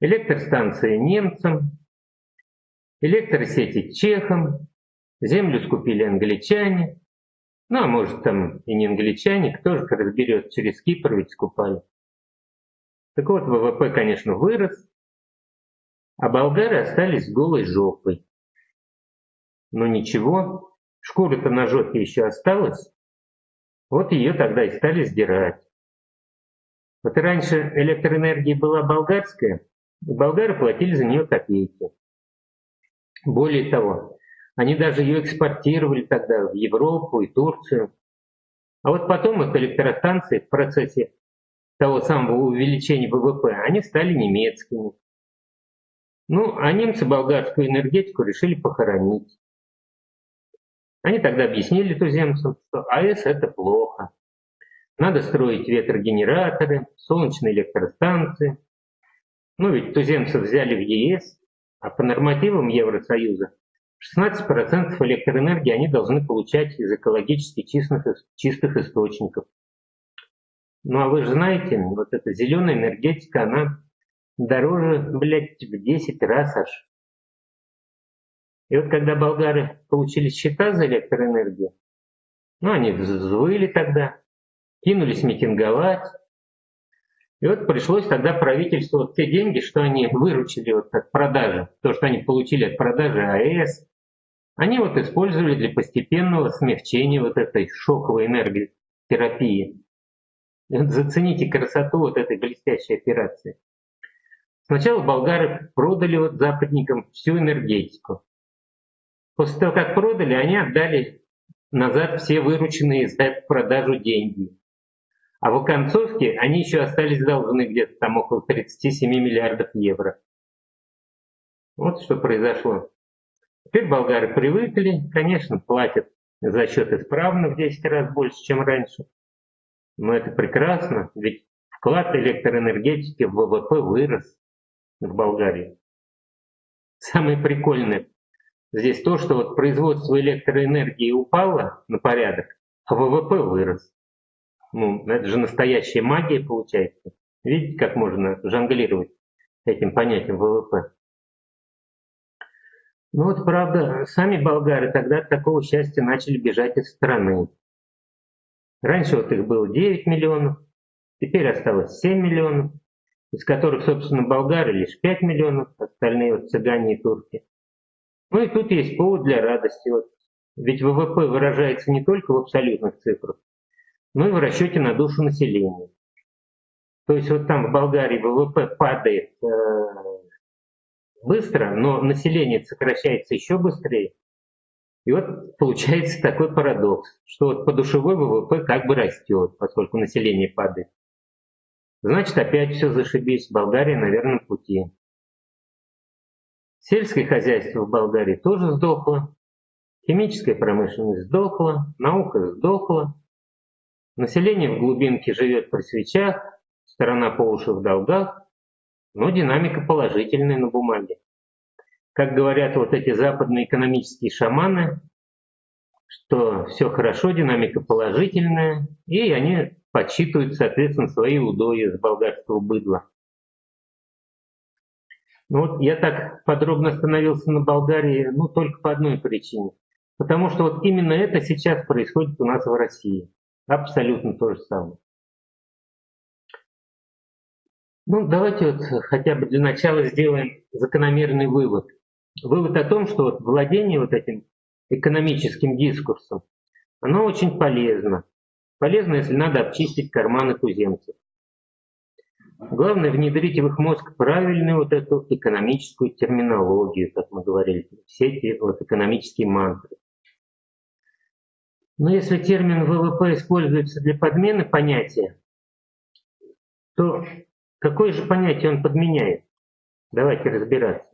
электростанции немцам, электросети чехам, землю скупили англичане, ну а может там и не англичане, кто же разберет, через Кипр ведь скупали. Так вот, ВВП, конечно, вырос, а болгары остались голой жопой. Но ничего, шкура-то на жопе еще осталась, вот ее тогда и стали сдирать. Вот раньше электроэнергия была болгарская, и болгары платили за нее копейки. Более того, они даже ее экспортировали тогда в Европу и Турцию. А вот потом их электростанции в процессе того самого увеличения ВВП, они стали немецкими. Ну, а немцы болгарскую энергетику решили похоронить. Они тогда объяснили туземцам, что АЭС это плохо. Надо строить ветрогенераторы, солнечные электростанции. Ну ведь туземцев взяли в ЕС, а по нормативам Евросоюза 16% электроэнергии они должны получать из экологически чистых, чистых источников. Ну а вы же знаете, вот эта зеленая энергетика, она дороже, блядь, в 10 раз аж. И вот когда болгары получили счета за электроэнергию, ну они взвыли тогда, кинулись митинговать. И вот пришлось тогда правительству вот те деньги, что они выручили вот от продажи, то, что они получили от продажи АЭС, они вот использовали для постепенного смягчения вот этой шоковой энерготерапии. Вот зацените красоту вот этой блестящей операции. Сначала болгары продали вот западникам всю энергетику. После того, как продали, они отдали назад все вырученные за продажу деньги. А в оконцовке они еще остались должны где-то там около 37 миллиардов евро. Вот что произошло. Теперь болгары привыкли, конечно, платят за счет исправно в 10 раз больше, чем раньше. Но это прекрасно, ведь вклад электроэнергетики в ВВП вырос в Болгарии. Самое прикольное здесь то, что вот производство электроэнергии упало на порядок, а ВВП вырос. Ну, это же настоящая магия получается. Видите, как можно жонглировать этим понятием ВВП? Ну вот, правда, сами болгары тогда от такого счастья начали бежать из страны. Раньше вот их было 9 миллионов, теперь осталось 7 миллионов, из которых, собственно, болгары лишь 5 миллионов, остальные вот цыгане и турки. Ну и тут есть повод для радости. Вот. Ведь ВВП выражается не только в абсолютных цифрах, но и в расчете на душу населения. То есть вот там в Болгарии ВВП падает э, быстро, но население сокращается еще быстрее. И вот получается такой парадокс, что вот подушевой ВВП как бы растет, поскольку население падает. Значит, опять все зашибись, Болгария на верном пути. Сельское хозяйство в Болгарии тоже сдохло, химическая промышленность сдохла, наука сдохла, население в глубинке живет при свечах, страна по уши в долгах, но динамика положительная на бумаге. Как говорят вот эти западные экономические шаманы, что все хорошо, динамика положительная, и они подсчитывают, соответственно, свои удои с болгарского быдла. Ну вот я так подробно остановился на Болгарии, ну только по одной причине. Потому что вот именно это сейчас происходит у нас в России. Абсолютно то же самое. Ну, давайте вот хотя бы для начала сделаем закономерный вывод. Вывод о том, что вот владение вот этим экономическим дискурсом, оно очень полезно. Полезно, если надо обчистить карманы туземцев. Главное внедрить в их мозг правильную вот эту экономическую терминологию, как мы говорили, все эти вот экономические мантры. Но если термин ВВП используется для подмены понятия, то какое же понятие он подменяет? Давайте разбираться.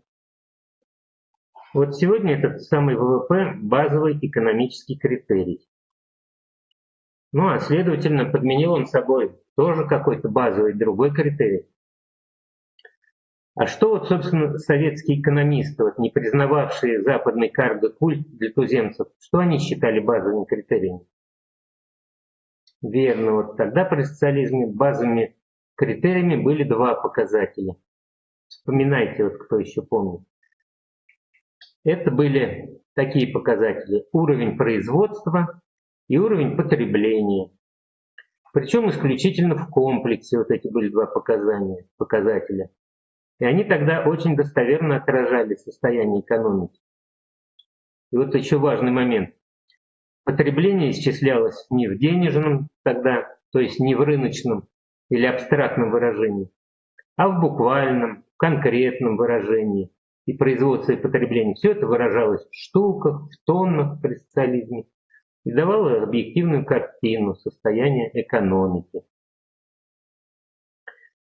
Вот сегодня этот самый ВВП – базовый экономический критерий. Ну а следовательно, подменил он собой тоже какой-то базовый другой критерий. А что вот, собственно, советские экономисты, вот, не признававшие западный карго-культ для туземцев, что они считали базовыми критериями? Верно, вот тогда при социализме базовыми критериями были два показателя. Вспоминайте, вот кто еще помнит. Это были такие показатели. Уровень производства и уровень потребления. Причем исключительно в комплексе вот эти были два показания, показателя. И они тогда очень достоверно отражали состояние экономики. И вот еще важный момент. Потребление исчислялось не в денежном тогда, то есть не в рыночном или абстрактном выражении, а в буквальном, конкретном выражении. И производство и потребление. Все это выражалось в штуках, в тоннах при социализме и давало объективную картину состояния экономики.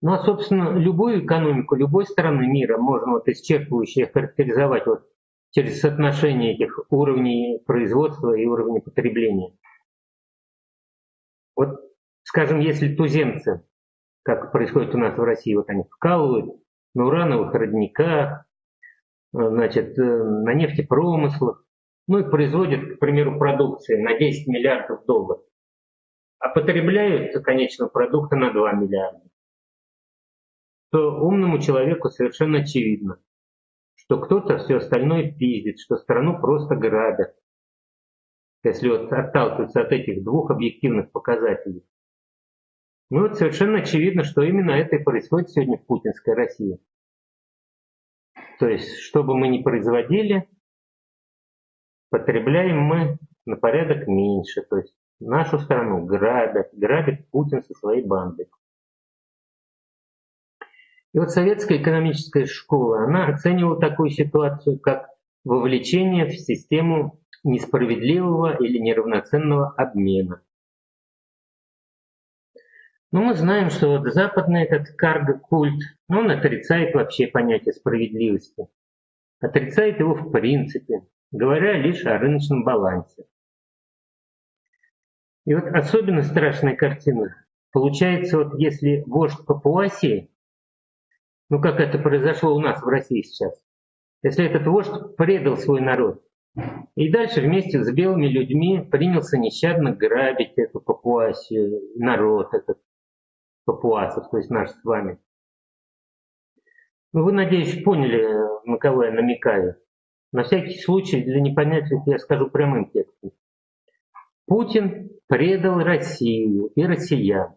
Ну а, собственно, любую экономику любой страны мира можно вот исчерпывающе характеризовать вот через соотношение этих уровней производства и уровней потребления. Вот, скажем, если туземцы, как происходит у нас в России, вот они вкалывают на урановых родниках, значит, э, на нефтепромыслах, ну и производят, к примеру, продукции на 10 миллиардов долларов, а потребляют конечного продукта на 2 миллиарда то умному человеку совершенно очевидно, что кто-то все остальное пиздит, что страну просто грабят. Если вот отталкиваться от этих двух объективных показателей. Ну вот совершенно очевидно, что именно это и происходит сегодня в путинской России. То есть, что бы мы ни производили, потребляем мы на порядок меньше. То есть нашу страну грабят, грабит Путин со своей бандой. И вот советская экономическая школа, она оценивала такую ситуацию, как вовлечение в систему несправедливого или неравноценного обмена. Но мы знаем, что вот западный этот карго-культ, ну, он отрицает вообще понятие справедливости. Отрицает его в принципе, говоря лишь о рыночном балансе. И вот особенно страшная картина получается, вот если вождь Папуасии ну как это произошло у нас в России сейчас. Если этот вождь предал свой народ, и дальше вместе с белыми людьми принялся нещадно грабить эту папуасию, народ этот папуасов, то есть наш с вами. Ну, вы, надеюсь, поняли, на кого я намекаю. На всякий случай, для непонятных я скажу прямым текстом. Путин предал Россию и россиян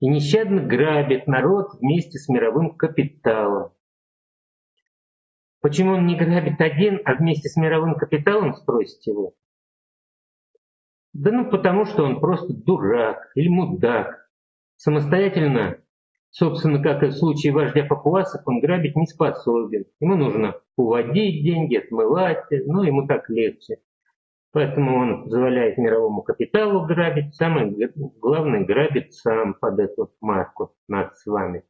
и нещадно грабит народ вместе с мировым капиталом. Почему он не грабит один, а вместе с мировым капиталом, спросите его? Да ну потому что он просто дурак или мудак. Самостоятельно, собственно, как и в случае вождя папуасов, он грабить не способен. Ему нужно уводить деньги, отмывать, но ему так легче. Поэтому он позволяет мировому капиталу грабить, самое главное грабит сам под эту марку над с вами.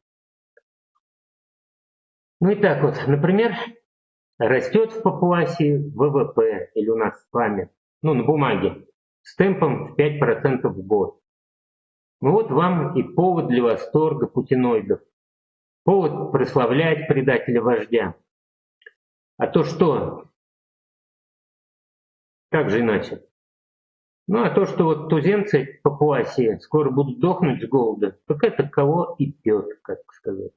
Ну и так вот, например, растет в Папуасии ВВП, или у нас с вами, ну на бумаге, с темпом в 5% в год. Ну вот вам и повод для восторга путиноидов, повод прославлять предателя вождя. А то что, как же иначе? Ну а то, что вот туземцы Папуасии скоро будут дохнуть с голода, так это кого и пьет, как сказать.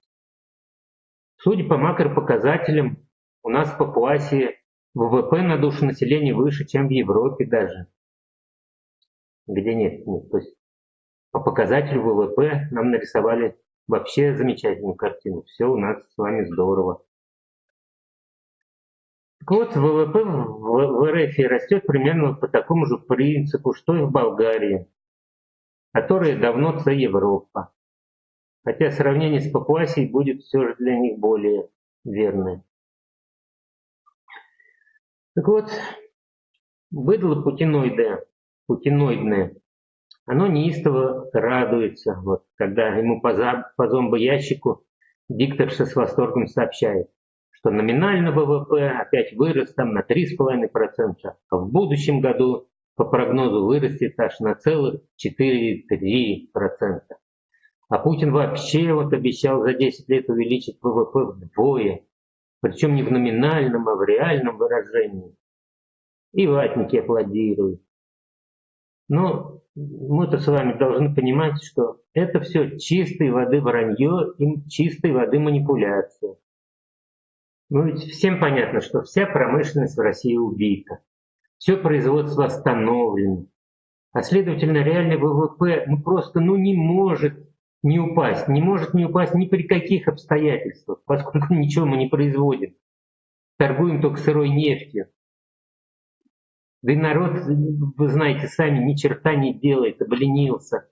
Судя по макропоказателям, у нас в Папуасии ВВП на душу населения выше, чем в Европе даже. Где нет, нет. То есть по показателю ВВП нам нарисовали вообще замечательную картину. Все у нас с вами здорово. Вот, ВВП в РФ растет примерно по такому же принципу, что и в Болгарии, которая давно це Европа. Хотя сравнение с Папуасией будет все же для них более верное. Так вот, быдло путиноидное, путиноидное, оно неистово радуется, вот, когда ему по, по зомбоящику дикторша с восторгом сообщает, что номинально ВВП опять вырос там на 3,5%, а в будущем году по прогнозу вырастет аж на целых 4,3%. А Путин вообще вот обещал за 10 лет увеличить ВВП вдвое, причем не в номинальном, а в реальном выражении. И ватники аплодируют. Но мы-то с вами должны понимать, что это все чистой воды вранье и чистой воды манипуляция. Ну ведь всем понятно, что вся промышленность в России убита. Все производство остановлено. А следовательно, реальный ВВП ну просто ну, не может не упасть, не может не упасть ни при каких обстоятельствах, поскольку ничего мы не производим. Торгуем только сырой нефтью. Да и народ, вы знаете сами, ни черта не делает, обленился.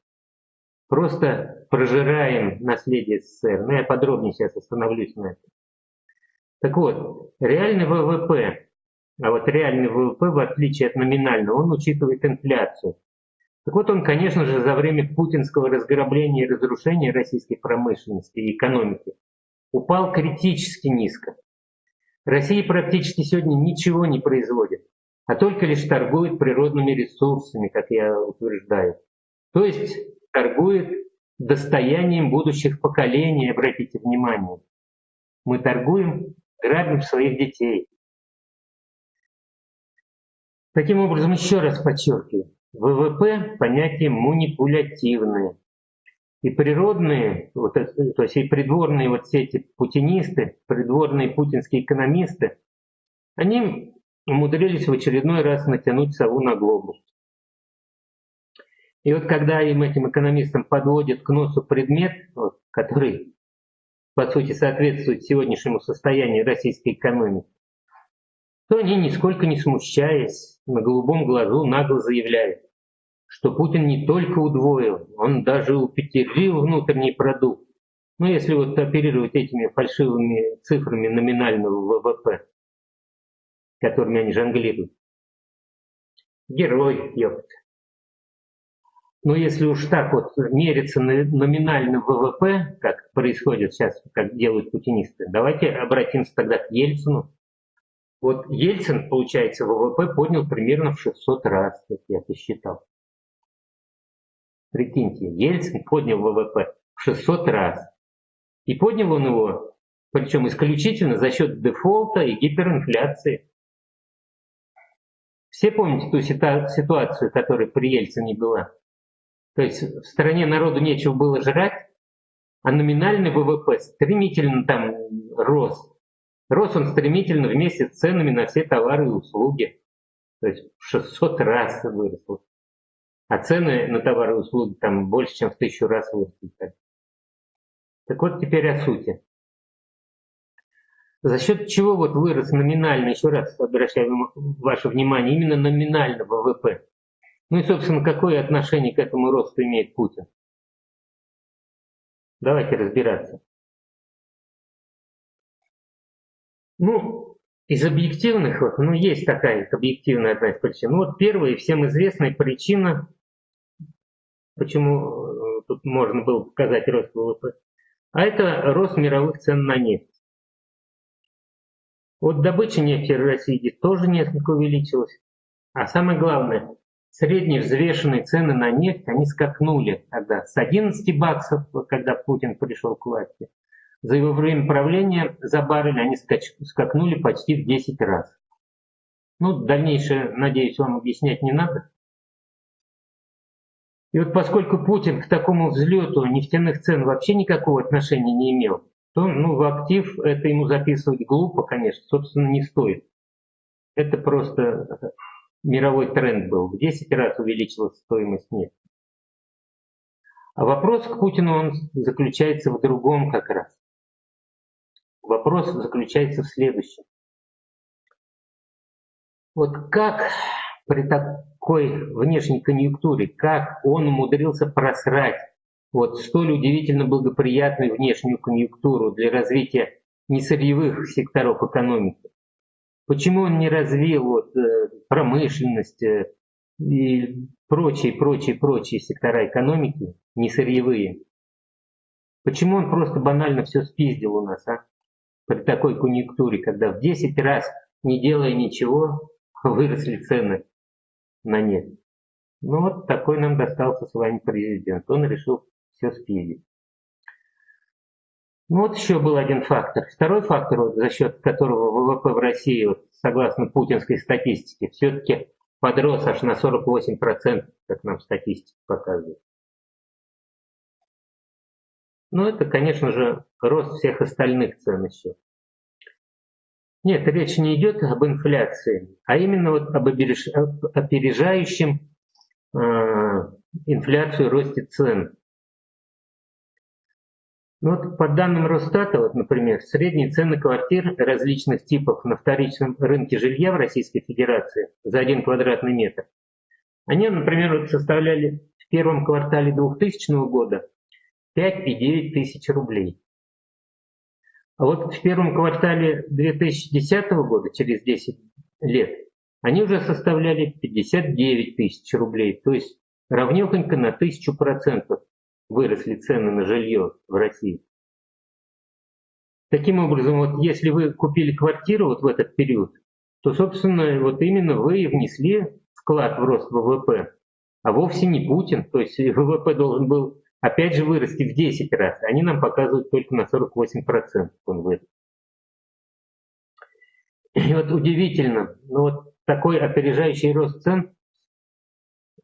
Просто прожираем наследие СССР. Ну, я подробнее сейчас остановлюсь на этом. Так вот, реальный ВВП, а вот реальный ВВП, в отличие от номинального, он учитывает инфляцию. Так вот он, конечно же, за время путинского разграбления и разрушения российской промышленности и экономики упал критически низко. Россия практически сегодня ничего не производит, а только лишь торгует природными ресурсами, как я утверждаю. То есть торгует достоянием будущих поколений, обратите внимание. Мы торгуем, грабим своих детей. Таким образом, еще раз подчеркиваю, ВВП – понятие манипулятивное. И природные, вот, то есть и придворные вот все эти путинисты, придворные путинские экономисты, они умудрились в очередной раз натянуть сову на глобус. И вот когда им, этим экономистам, подводят к носу предмет, вот, который, по сути, соответствует сегодняшнему состоянию российской экономики, то они, нисколько не смущаясь, на голубом глазу нагло заявляют, что Путин не только удвоил, он даже упетерил внутренний продукт. Ну, если вот оперировать этими фальшивыми цифрами номинального ВВП, которыми они жонглируют. Герой, ёпт. Но если уж так вот мериться номинальным ВВП, как происходит сейчас, как делают путинисты, давайте обратимся тогда к Ельцину, вот Ельцин, получается, ВВП поднял примерно в 600 раз, как я посчитал. Прикиньте, Ельцин поднял ВВП в 600 раз. И поднял он его, причем исключительно за счет дефолта и гиперинфляции. Все помните ту ситуацию, которая при Ельцине была? То есть в стране народу нечего было жрать, а номинальный ВВП стремительно там рос. Рос он стремительно вместе с ценами на все товары и услуги. То есть в 600 раз выросло. А цены на товары и услуги там больше, чем в тысячу раз выросли. Так вот теперь о сути. За счет чего вот вырос номинально, еще раз обращаю ваше внимание, именно номинально ВВП. Ну и, собственно, какое отношение к этому росту имеет Путин? Давайте разбираться. Ну, из объективных, вот, ну, есть такая объективная одна из причин. Ну, вот первая и всем известная причина, почему э, тут можно было показать рост ВВП, а это рост мировых цен на нефть. Вот добыча нефти в России тоже несколько увеличилась. А самое главное, средние взвешенные цены на нефть, они скакнули тогда с 11 баксов, когда Путин пришел к власти, за его время правления за баррель они скакнули почти в 10 раз. Ну, дальнейшее, надеюсь, вам объяснять не надо. И вот поскольку Путин к такому взлету нефтяных цен вообще никакого отношения не имел, то ну, в актив это ему записывать глупо, конечно, собственно, не стоит. Это просто мировой тренд был. В 10 раз увеличилась стоимость нефти. А вопрос к Путину он заключается в другом как раз. Вопрос заключается в следующем. Вот как при такой внешней конъюнктуре, как он умудрился просрать вот столь удивительно благоприятную внешнюю конъюнктуру для развития несырьевых секторов экономики? Почему он не развил вот, э, промышленность и прочие, прочие, прочие сектора экономики, не сырьевые? Почему он просто банально все спиздил у нас, а? При такой конъюнктуре, когда в 10 раз, не делая ничего, выросли цены на нефть. Ну вот такой нам достался с вами президент. Он решил все спиздить. Ну вот еще был один фактор. Второй фактор, вот, за счет которого ВВП в России, вот, согласно путинской статистике, все-таки подрос аж на 48%, как нам статистика показывает. Ну это, конечно же, рост всех остальных цен еще. Нет, речь не идет об инфляции, а именно вот об опережающем э, инфляцию росте цен. Ну вот по данным Росстата, вот, например, средние цены квартир различных типов на вторичном рынке жилья в Российской Федерации за один квадратный метр, они, например, вот составляли в первом квартале 2000 года 5,9 тысяч рублей. А вот в первом квартале 2010 года, через 10 лет, они уже составляли 59 тысяч рублей, то есть равнехонько на тысячу процентов выросли цены на жилье в России. Таким образом, вот если вы купили квартиру вот в этот период, то, собственно, вот именно вы внесли вклад в рост ВВП, а вовсе не Путин. То есть ВВП должен был опять же вырасти в 10 раз. Они нам показывают только на 48% он вырос. И вот удивительно, но вот такой опережающий рост цен,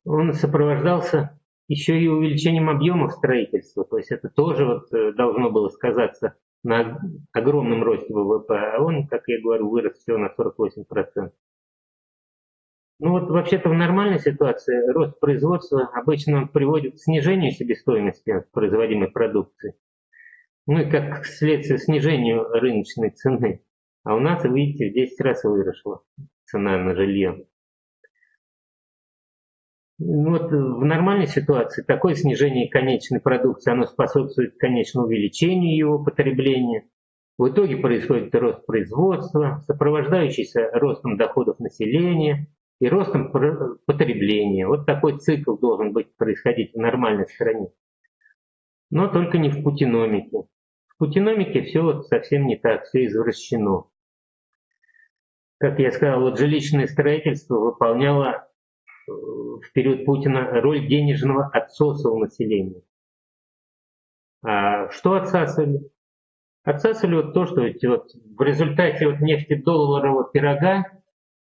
он сопровождался еще и увеличением объемов строительства. То есть это тоже вот э, должно было сказаться на огромном росте ВВП, а он, как я говорю, вырос всего на 48%. Ну вот вообще-то в нормальной ситуации рост производства обычно приводит к снижению себестоимости производимой продукции. Ну и как следствие снижению рыночной цены. А у нас, видите, в 10 раз выросла цена на жилье. Ну вот в нормальной ситуации такое снижение конечной продукции, оно способствует конечному увеличению его потребления. В итоге происходит рост производства, сопровождающийся ростом доходов населения и ростом потребления. Вот такой цикл должен быть происходить в нормальной стране. Но только не в путиномике. В путиномике все вот совсем не так, все извращено. Как я сказал, вот жилищное строительство выполняло в период Путина роль денежного отсоса у населения. А что отсасывали? Отсасывали вот то, что вот в результате вот нефтедолларового пирога,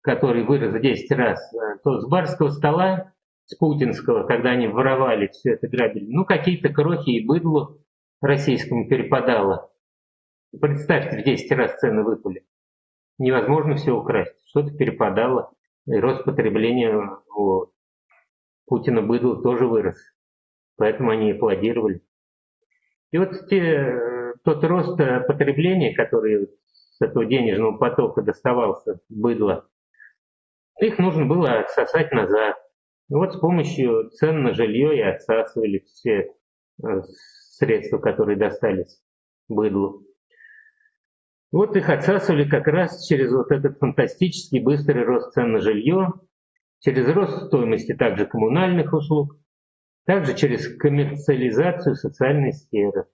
который вырос в 10 раз, э, то с барского стола, с путинского, когда они воровали все это грабили, ну какие-то крохи и быдлу российскому перепадало. Представьте, в 10 раз цены выпали. Невозможно все украсть, что-то перепадало и рост потребления у Путина быдла тоже вырос. Поэтому они аплодировали. И вот те, тот рост потребления, который с этого денежного потока доставался быдла, их нужно было отсосать назад. И вот с помощью цен на жилье и отсасывали все э, средства, которые достались быдлу. Вот их отсасывали как раз через вот этот фантастический быстрый рост цен на жилье, через рост стоимости также коммунальных услуг, также через коммерциализацию социальной сферы.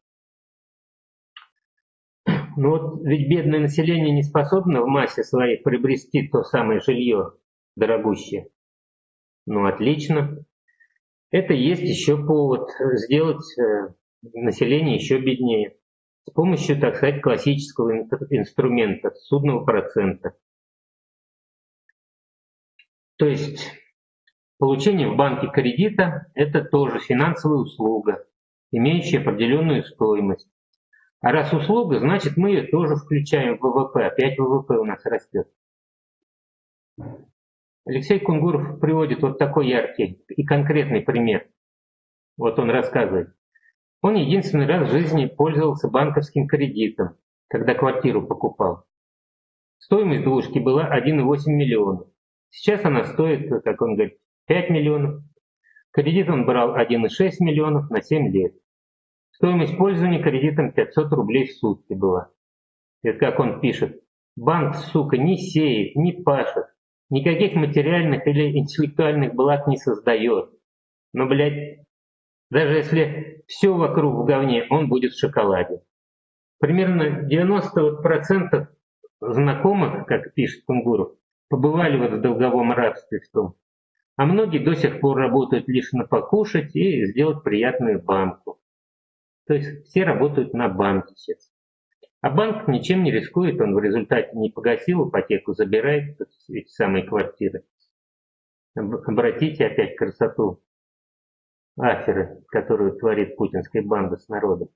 Но вот ведь бедное население не способно в массе своей приобрести то самое жилье дорогущее. Ну отлично. Это есть еще повод сделать э, население еще беднее с помощью, так сказать, классического инструмента судного процента. То есть получение в банке кредита – это тоже финансовая услуга, имеющая определенную стоимость. А раз услуга, значит мы ее тоже включаем в ВВП, опять ВВП у нас растет. Алексей Кунгуров приводит вот такой яркий и конкретный пример. Вот он рассказывает. Он единственный раз в жизни пользовался банковским кредитом, когда квартиру покупал. Стоимость двушки была 1,8 миллиона. Сейчас она стоит, как он говорит, 5 миллионов. Кредит он брал 1,6 миллионов на 7 лет. Стоимость пользования кредитом 500 рублей в сутки была. Это как он пишет. Банк, сука, не сеет, не пашет, никаких материальных или интеллектуальных благ не создает. Но, блядь, даже если все вокруг в говне, он будет в шоколаде. Примерно 90% знакомых, как пишет Кунгуров, побывали вот в долговом рабстве в том. А многие до сих пор работают лишь на покушать и сделать приятную банку. То есть все работают на банке сейчас. А банк ничем не рискует, он в результате не погасил ипотеку, забирает эти самые квартиры. Обратите опять красоту аферы, которую творит путинская банда с народом.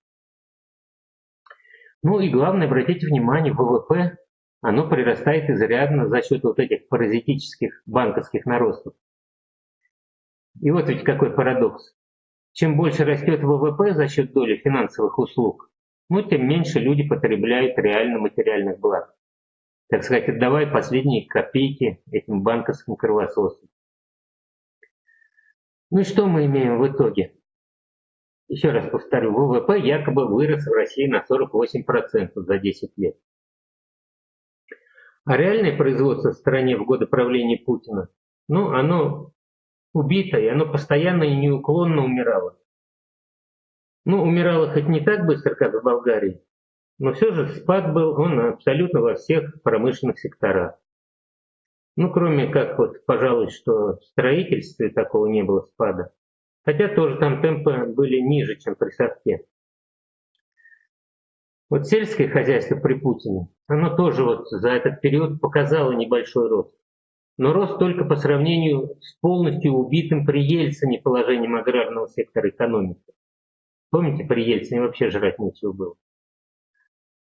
Ну и главное, обратите внимание, ВВП оно прирастает изрядно за счет вот этих паразитических банковских наростов. И вот ведь какой парадокс. Чем больше растет ВВП за счет доли финансовых услуг, ну, тем меньше люди потребляют реально материальных благ. Так сказать, отдавая последние копейки этим банковским кровососам. Ну и что мы имеем в итоге? Еще раз повторю, ВВП якобы вырос в России на 48% за 10 лет. А реальное производство в стране в годы правления Путина, ну, оно убито, и оно постоянно и неуклонно умирало. Ну, умирало хоть не так быстро, как в Болгарии, но все же спад был он абсолютно во всех промышленных секторах. Ну, кроме как вот, пожалуй, что в строительстве такого не было спада. Хотя тоже там темпы были ниже, чем при совке. Вот сельское хозяйство при Путине, оно тоже вот за этот период показало небольшой рост. Но рост только по сравнению с полностью убитым при Ельцине положением аграрного сектора экономики. Помните, при Ельцине вообще жрать нечего было.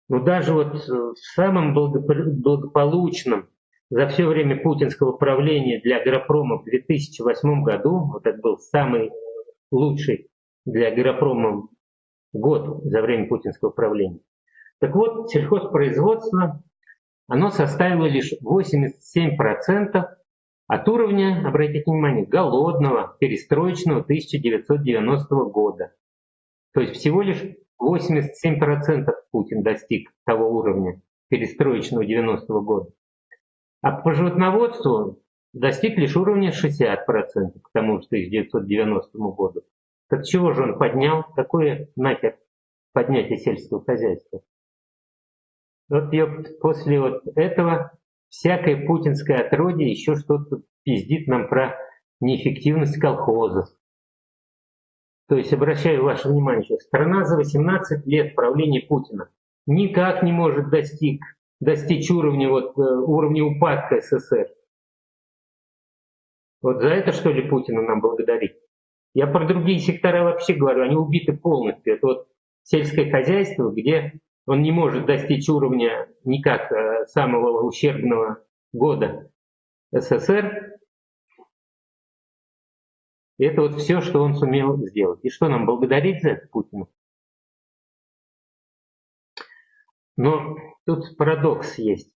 Но даже вот в самом благополучном за все время путинского правления для агропрома в 2008 году, вот это был самый лучший для агропрома год за время путинского правления. Так вот, сельхозпроизводство, оно составило лишь 87% от уровня, обратите внимание, голодного, перестроечного 1990 года. То есть всего лишь 87% Путин достиг того уровня перестроечного 90 -го года. А по животноводству достиг лишь уровня 60% к тому же 1990 году. Так чего же он поднял? Какое нахер поднятие сельского хозяйства? Вот ёпт, после вот этого всякое путинское отродье еще что-то пиздит нам про неэффективность колхозов. То есть, обращаю ваше внимание, что страна за 18 лет правления Путина никак не может достиг, достичь уровня, вот, э, уровня упадка СССР. Вот за это, что ли, Путина нам благодарить? Я про другие сектора вообще говорю, они убиты полностью. Это вот сельское хозяйство, где он не может достичь уровня никак э, самого ущербного года СССР. И это вот все, что он сумел сделать. И что нам благодарить за это Путину? Но тут парадокс есть.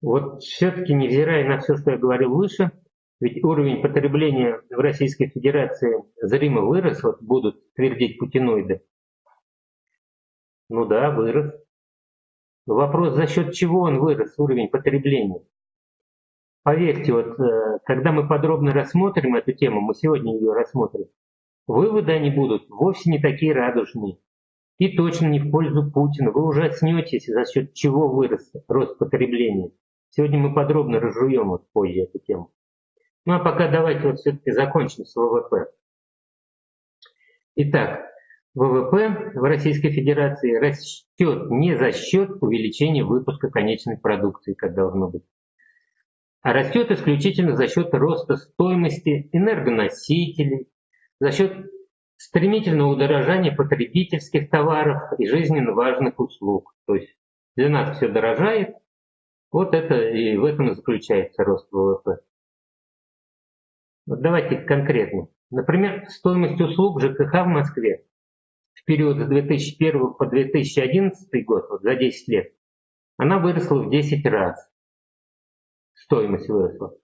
Вот все-таки, невзирая на все, что я говорил выше, ведь уровень потребления в Российской Федерации зримо вырос, вот будут твердить путиноиды. Ну да, вырос. Вопрос, за счет чего он вырос, уровень потребления. Поверьте, вот э, когда мы подробно рассмотрим эту тему, мы сегодня ее рассмотрим, выводы они будут вовсе не такие радужные. И точно не в пользу Путина. Вы ужаснетесь, за счет чего вырос рост потребления. Сегодня мы подробно разжуем вот позже эту тему. Ну а пока давайте вот все-таки закончим с ВВП. Итак, ВВП в Российской Федерации растет не за счет увеличения выпуска конечной продукции, как должно быть, а растет исключительно за счет роста стоимости энергоносителей, за счет стремительного удорожания потребительских товаров и жизненно важных услуг. То есть для нас все дорожает, вот это и в этом и заключается рост ВВП. Вот давайте конкретно. Например, стоимость услуг ЖКХ в Москве в период с 2001 по 2011 год, вот за 10 лет, она выросла в 10 раз. Стоимость выросла.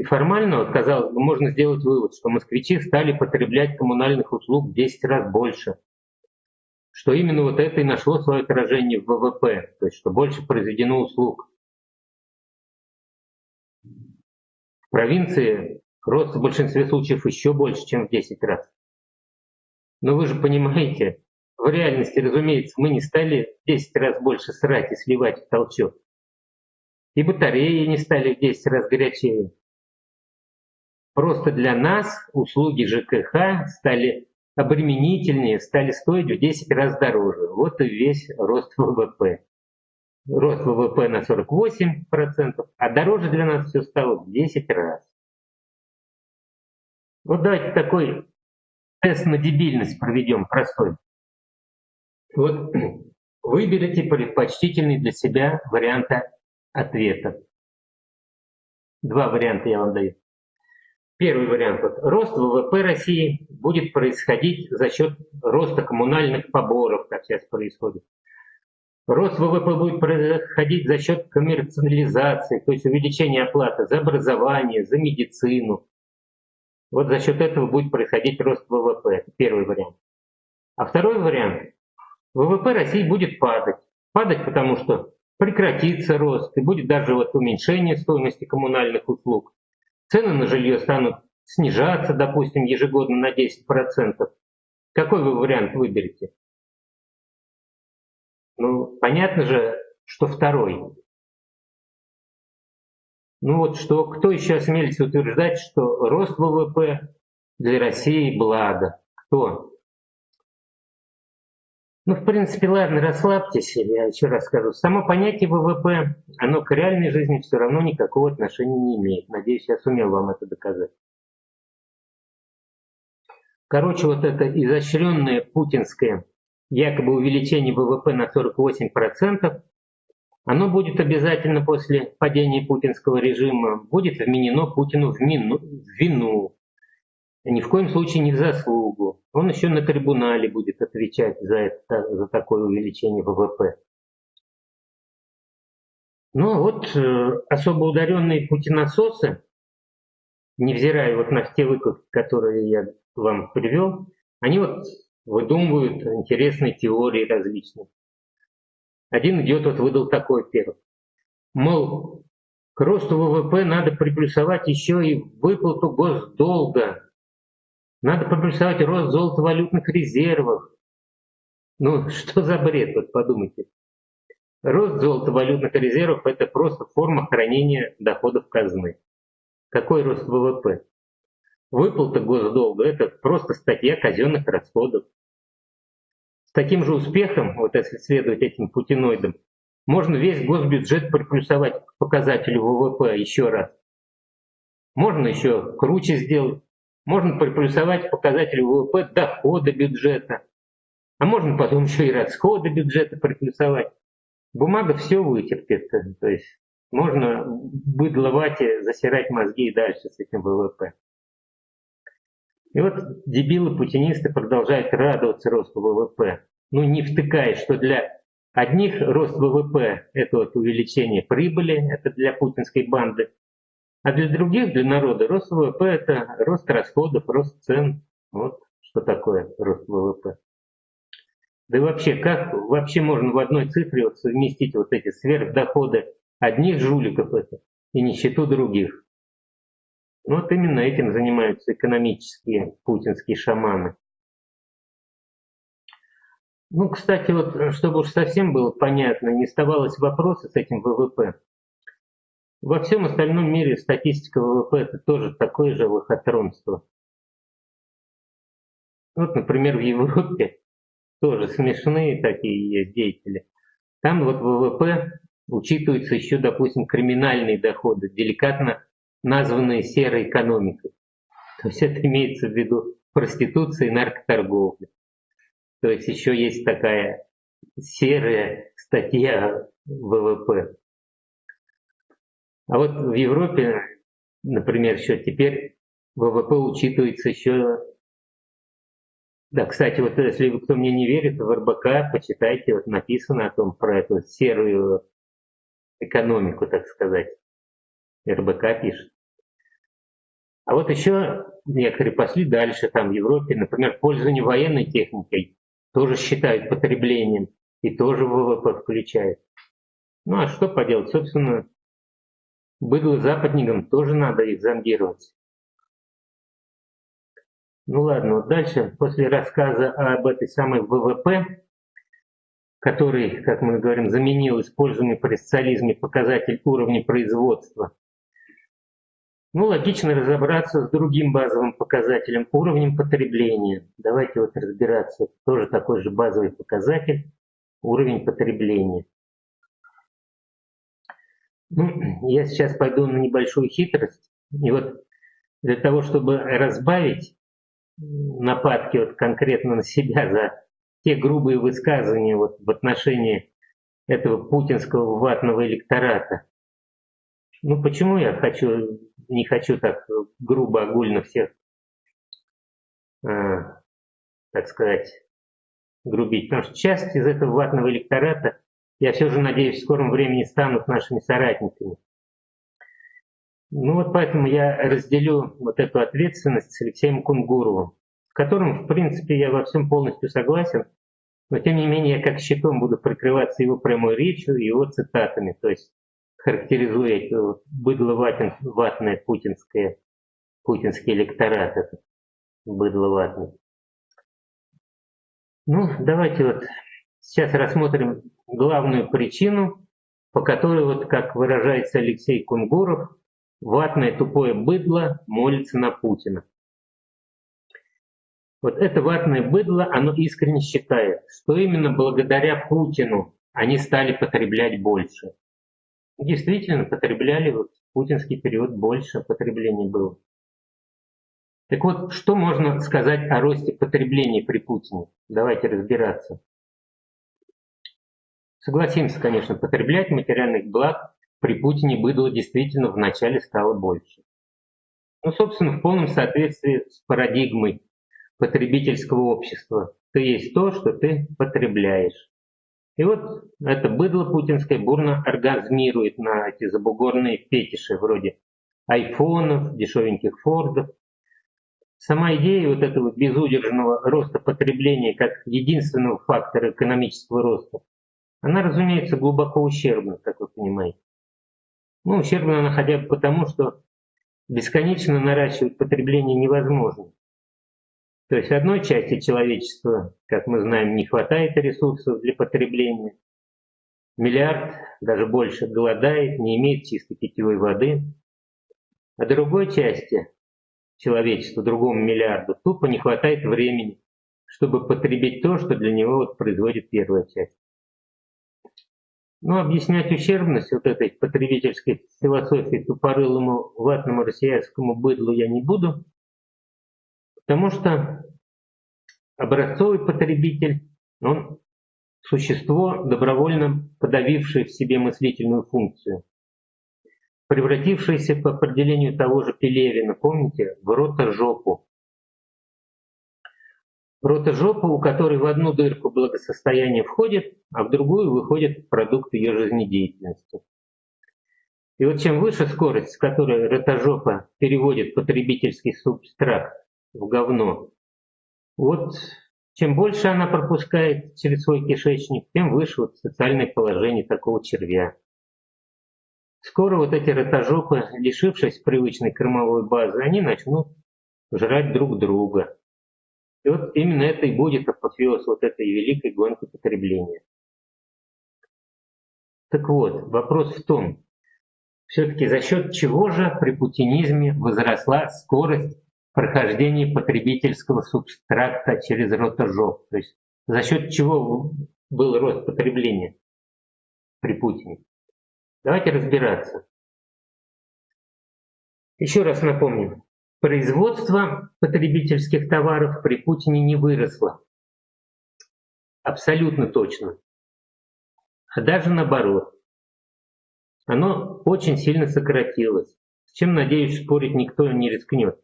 И формально, казалось бы, можно сделать вывод, что москвичи стали потреблять коммунальных услуг в 10 раз больше. Что именно вот это и нашло свое отражение в ВВП, то есть что больше произведено услуг. В провинции рост в большинстве случаев еще больше, чем в 10 раз. Но вы же понимаете, в реальности, разумеется, мы не стали в 10 раз больше срать и сливать в толчок. И батареи не стали в 10 раз горячее. Просто для нас услуги ЖКХ стали обременительнее, стали стоить в 10 раз дороже. Вот и весь рост ВВП рост ВВП на 48%, а дороже для нас все стало в 10 раз. Вот давайте такой тест на дебильность проведем, простой. Вот выберите предпочтительный для себя варианта ответа. Два варианта я вам даю. Первый вариант. Вот, рост ВВП России будет происходить за счет роста коммунальных поборов, как сейчас происходит. Рост ВВП будет происходить за счет коммерциализации, то есть увеличения оплаты за образование, за медицину. Вот за счет этого будет происходить рост ВВП. Это первый вариант. А второй вариант. ВВП России будет падать. Падать, потому что прекратится рост и будет даже вот уменьшение стоимости коммунальных услуг. Цены на жилье станут снижаться, допустим, ежегодно на 10%. Какой вы вариант выберете? Ну, понятно же, что второй. Ну вот что, кто еще осмелится утверждать, что рост ВВП для России благо? Кто? Ну, в принципе, ладно, расслабьтесь, я еще раз скажу. Само понятие ВВП, оно к реальной жизни все равно никакого отношения не имеет. Надеюсь, я сумел вам это доказать. Короче, вот это изощренное путинское якобы увеличение ВВП на 48%, оно будет обязательно после падения путинского режима, будет вменено Путину в, мину, в вину, ни в коем случае не в заслугу. Он еще на трибунале будет отвечать за, это, за такое увеличение ВВП. Ну вот э, особо ударенные путинососы, невзирая вот на те выкладки, которые я вам привел, они вот выдумывают интересные теории различные. Один идиот вот выдал такой первый. Мол, к росту ВВП надо приплюсовать еще и выплату госдолга. Надо приплюсовать рост золотовалютных резервов. Ну, что за бред, вот подумайте. Рост золотовалютных резервов – это просто форма хранения доходов казны. Какой рост ВВП? Выплата госдолга – это просто статья казенных расходов. С таким же успехом, вот если следовать этим путиноидам, можно весь госбюджет приплюсовать к показателю ВВП еще раз. Можно еще круче сделать. Можно приплюсовать к показателю ВВП дохода бюджета. А можно потом еще и расходы бюджета приплюсовать. Бумага все вытерпит. То есть можно быдловать и засирать мозги и дальше с этим ВВП. И вот дебилы-путинисты продолжают радоваться росту ВВП. Ну, не втыкая, что для одних рост ВВП – это вот увеличение прибыли, это для путинской банды, а для других, для народа, рост ВВП – это рост расходов, рост цен. Вот что такое рост ВВП. Да и вообще, как вообще можно в одной цифре вот совместить вот эти сверхдоходы одних жуликов это и нищету других? Ну, вот именно этим занимаются экономические путинские шаманы. Ну, кстати, вот, чтобы уж совсем было понятно, не оставалось вопроса с этим ВВП. Во всем остальном мире статистика ВВП это тоже такое же лохотронство. Вот, например, в Европе тоже смешные такие есть деятели. Там вот ВВП учитываются еще, допустим, криминальные доходы, деликатно названные серой экономикой. То есть это имеется в виду проституция и наркоторговля. То есть еще есть такая серая статья ВВП. А вот в Европе, например, еще теперь ВВП учитывается еще... Да, кстати, вот если кто мне не верит, в РБК почитайте, вот написано о том, про эту серую экономику, так сказать. РБК пишет. А вот еще некоторые пошли дальше, там в Европе, например, пользование военной техникой тоже считают потреблением и тоже ВВП включает. Ну а что поделать, собственно, быдло западникам тоже надо их зондировать. Ну ладно, вот дальше, после рассказа об этой самой ВВП, который, как мы говорим, заменил используемый при социализме показатель уровня производства, ну, логично разобраться с другим базовым показателем, уровнем потребления. Давайте вот разбираться. Тоже такой же базовый показатель, уровень потребления. Ну, я сейчас пойду на небольшую хитрость. И вот для того, чтобы разбавить нападки вот конкретно на себя за те грубые высказывания вот в отношении этого путинского ватного электората. Ну почему я хочу не хочу так грубо, огульно всех, э, так сказать, грубить. Потому что часть из этого ватного электората, я все же надеюсь, в скором времени станут нашими соратниками. Ну вот поэтому я разделю вот эту ответственность с Алексеем Кунгуровым, с которым, в принципе, я во всем полностью согласен, но тем не менее я как щитом буду прикрываться его прямой речью и его цитатами. То есть характеризуя это быдло ватное путинское, путинский электорат, этот быдло ватный. Ну, давайте вот сейчас рассмотрим главную причину, по которой, вот как выражается Алексей Кунгуров, ватное тупое быдло молится на Путина. Вот это ватное быдло, оно искренне считает, что именно благодаря Путину они стали потреблять больше. Действительно, потребляли вот в путинский период больше потребления было. Так вот, что можно сказать о росте потребления при Путине? Давайте разбираться. Согласимся, конечно, потреблять материальных благ при Путине было действительно вначале стало больше. Ну, собственно, в полном соответствии с парадигмой потребительского общества. Ты есть то, что ты потребляешь. И вот это быдло путинское бурно оргазмирует на эти забугорные фетиши вроде айфонов, дешевеньких фордов. Сама идея вот этого безудержного роста потребления как единственного фактора экономического роста, она, разумеется, глубоко ущербна, как вы понимаете. Ну, ущербна она хотя бы потому, что бесконечно наращивать потребление невозможно. То есть одной части человечества, как мы знаем, не хватает ресурсов для потребления. Миллиард, даже больше, голодает, не имеет чистой питьевой воды. А другой части человечества, другому миллиарду, тупо не хватает времени, чтобы потребить то, что для него вот производит первая часть. Но объяснять ущербность вот этой потребительской философии тупорылому ватному россиянскому быдлу я не буду, Потому что образцовый потребитель, он существо, добровольно подавившее в себе мыслительную функцию, превратившееся по определению того же Пелевина, помните, в ротожопу. Ротожопу, у которой в одну дырку благосостояние входит, а в другую выходит продукт ее жизнедеятельности. И вот чем выше скорость, с которой ротожопа переводит потребительский субстрат в говно. Вот чем больше она пропускает через свой кишечник, тем выше вот социальное положение такого червя. Скоро вот эти ротожопы, лишившись привычной кормовой базы, они начнут жрать друг друга. И вот именно это и будет апофеоз вот этой великой гонки потребления. Так вот, вопрос в том, все-таки за счет чего же при путинизме возросла скорость прохождении потребительского субстракта через ротожоп. То есть за счет чего был рост потребления при Путине. Давайте разбираться. Еще раз напомню, производство потребительских товаров при Путине не выросло. Абсолютно точно. А даже наоборот. Оно очень сильно сократилось. С чем, надеюсь, спорить никто не рискнет.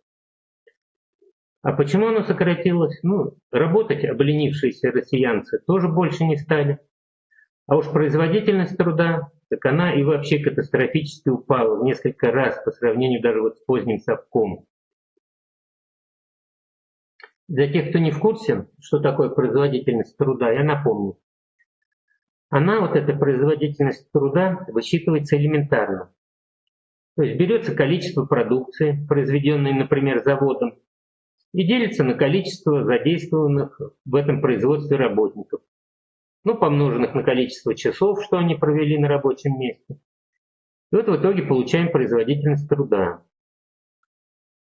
А почему оно сократилось? Ну, работать обленившиеся россиянцы тоже больше не стали. А уж производительность труда, так она и вообще катастрофически упала в несколько раз по сравнению даже вот с поздним совком. Для тех, кто не в курсе, что такое производительность труда, я напомню. Она, вот эта производительность труда, высчитывается элементарно. То есть берется количество продукции, произведенной, например, заводом, и делится на количество задействованных в этом производстве работников ну, помноженных на количество часов, что они провели на рабочем месте. И вот в итоге получаем производительность труда.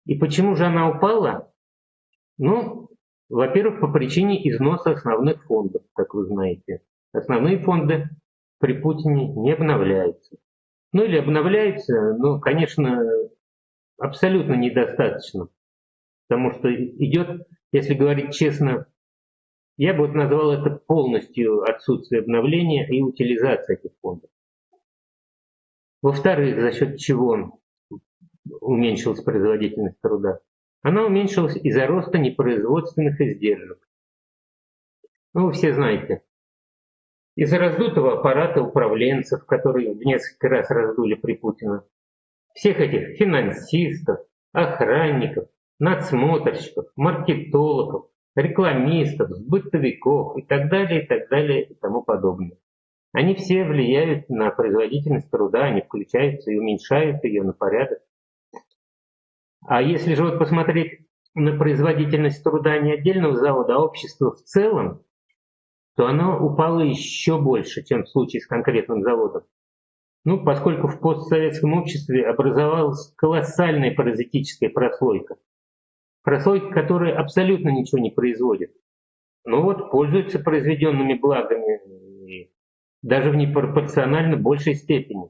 И почему же она упала? Ну, во-первых, по причине износа основных фондов, как вы знаете. Основные фонды при Путине не обновляются. Ну или обновляются, но, конечно, абсолютно недостаточно. Потому что идет, если говорить честно, я бы вот назвал это полностью отсутствие обновления и утилизация этих фондов. Во-вторых, за счет чего уменьшилась производительность труда? Она уменьшилась из-за роста непроизводственных издержек. Ну, вы все знаете. Из-за раздутого аппарата управленцев, которые в несколько раз раздули при Путина. Всех этих финансистов, охранников, надсмотрщиков, маркетологов, рекламистов, бытовиков и так далее, и так далее, и тому подобное. Они все влияют на производительность труда, они включаются и уменьшают ее на порядок. А если же вот посмотреть на производительность труда не отдельного завода, а общества в целом, то оно упало еще больше, чем в случае с конкретным заводом. Ну, поскольку в постсоветском обществе образовалась колоссальная паразитическая прослойка прослойка, которая абсолютно ничего не производит, но вот пользуется произведенными благами даже в непропорционально большей степени.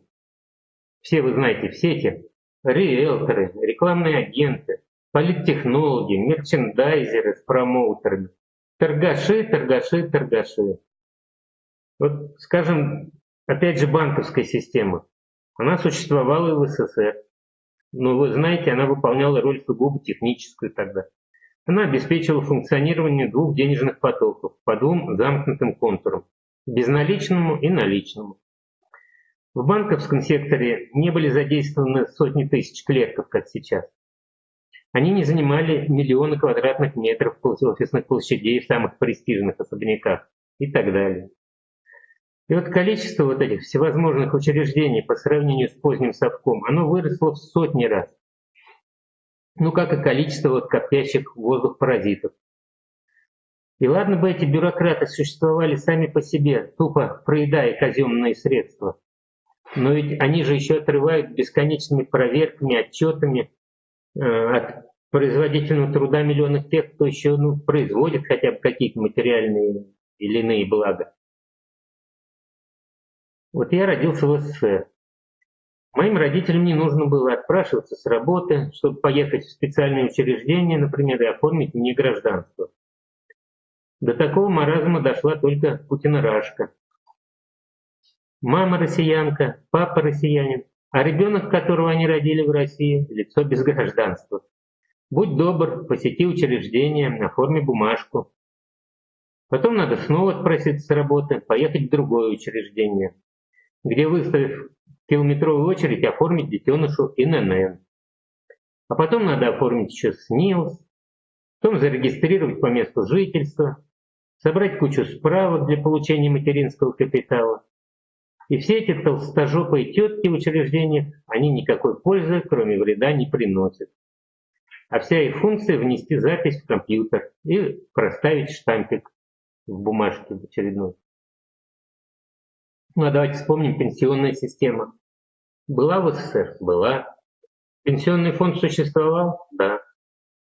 Все вы знаете, все эти риэлторы, рекламные агенты, политтехнологи, мерчендайзеры с промоутерами, торгаши, торгаши, торгаши. Вот, скажем, опять же банковская система. Она существовала и в СССР. Но вы знаете, она выполняла роль сугубо техническую тогда. Она обеспечивала функционирование двух денежных потоков по двум замкнутым контурам – безналичному и наличному. В банковском секторе не были задействованы сотни тысяч клерков, как сейчас. Они не занимали миллионы квадратных метров офисных площадей в самых престижных особняках и так далее. И вот количество вот этих всевозможных учреждений по сравнению с поздним совком, оно выросло в сотни раз. Ну, как и количество вот коптящих воздух паразитов. И ладно бы эти бюрократы существовали сами по себе, тупо проедая казенные средства. Но ведь они же еще отрывают бесконечными проверками, отчетами э, от производительного труда миллионов тех, кто еще ну, производит хотя бы какие-то материальные или иные блага. Вот я родился в СССР. Моим родителям не нужно было отпрашиваться с работы, чтобы поехать в специальное учреждение, например, и оформить мне гражданство. До такого маразма дошла только Путина-Рашка. Мама россиянка, папа россиянин, а ребенок, которого они родили в России, лицо без гражданства. Будь добр, посети учреждение, оформи бумажку. Потом надо снова отпроситься с работы, поехать в другое учреждение где, выставив километровую очередь, оформить детенышу ИНН. А потом надо оформить еще СНИЛС, потом зарегистрировать по месту жительства, собрать кучу справок для получения материнского капитала. И все эти толстожопые тетки в они никакой пользы, кроме вреда, не приносят. А вся их функция внести запись в компьютер и проставить штампик в бумажке в очередной. Ну а давайте вспомним пенсионная система. Была в СССР? Была. Пенсионный фонд существовал? Да.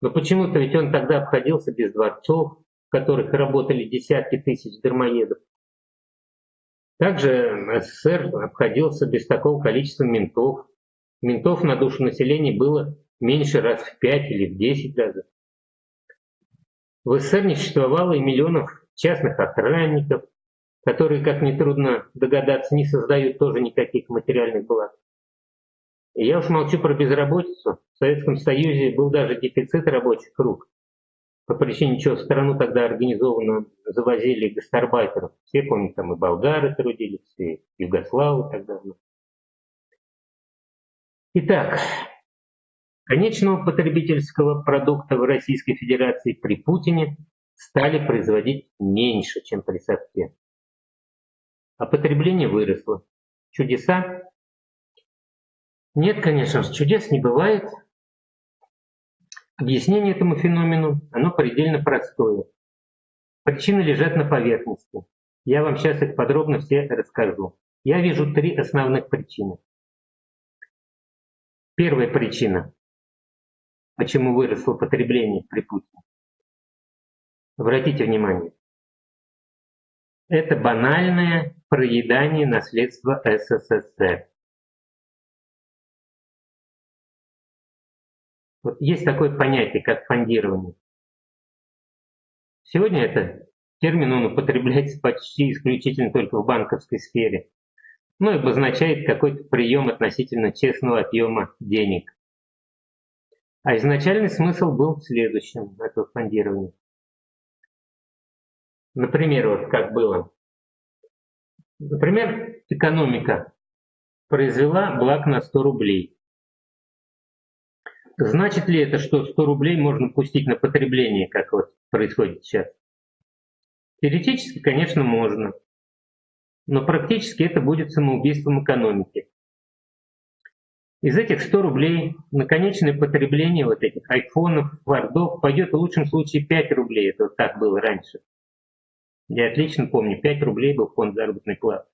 Но почему-то ведь он тогда обходился без дворцов, в которых работали десятки тысяч дармоедов. Также СССР обходился без такого количества ментов. Ментов на душу населения было меньше раз в пять или в десять даже. В СССР не существовало и миллионов частных охранников, которые, как нетрудно догадаться, не создают тоже никаких материальных благ. Я уж молчу про безработицу. В Советском Союзе был даже дефицит рабочих рук. По причине чего страну тогда организованно завозили гастарбайтеров. Все помнят, там и болгары трудились, и югославы тогда. Итак, конечного потребительского продукта в Российской Федерации при Путине стали производить меньше, чем при Совке. А потребление выросло. Чудеса? Нет, конечно чудес не бывает. Объяснение этому феномену, оно предельно простое. Причины лежат на поверхности. Я вам сейчас их подробно все расскажу. Я вижу три основных причины. Первая причина, почему выросло потребление при Путине. Обратите внимание. Это банальное проедание наследства СССР. Вот есть такое понятие, как фондирование. Сегодня это термин он употребляется почти исключительно только в банковской сфере. Ну и обозначает какой-то прием относительно честного отъема денег. А изначальный смысл был в следующем этого фондирования. Например, вот как было. Например, экономика произвела благ на 100 рублей. Значит ли это, что 100 рублей можно пустить на потребление, как вот происходит сейчас? Теоретически, конечно, можно. Но практически это будет самоубийством экономики. Из этих 100 рублей на конечное потребление вот этих айфонов, вардов пойдет в лучшем случае 5 рублей. Это вот так было раньше. Я отлично помню, 5 рублей был фонд заработной платы.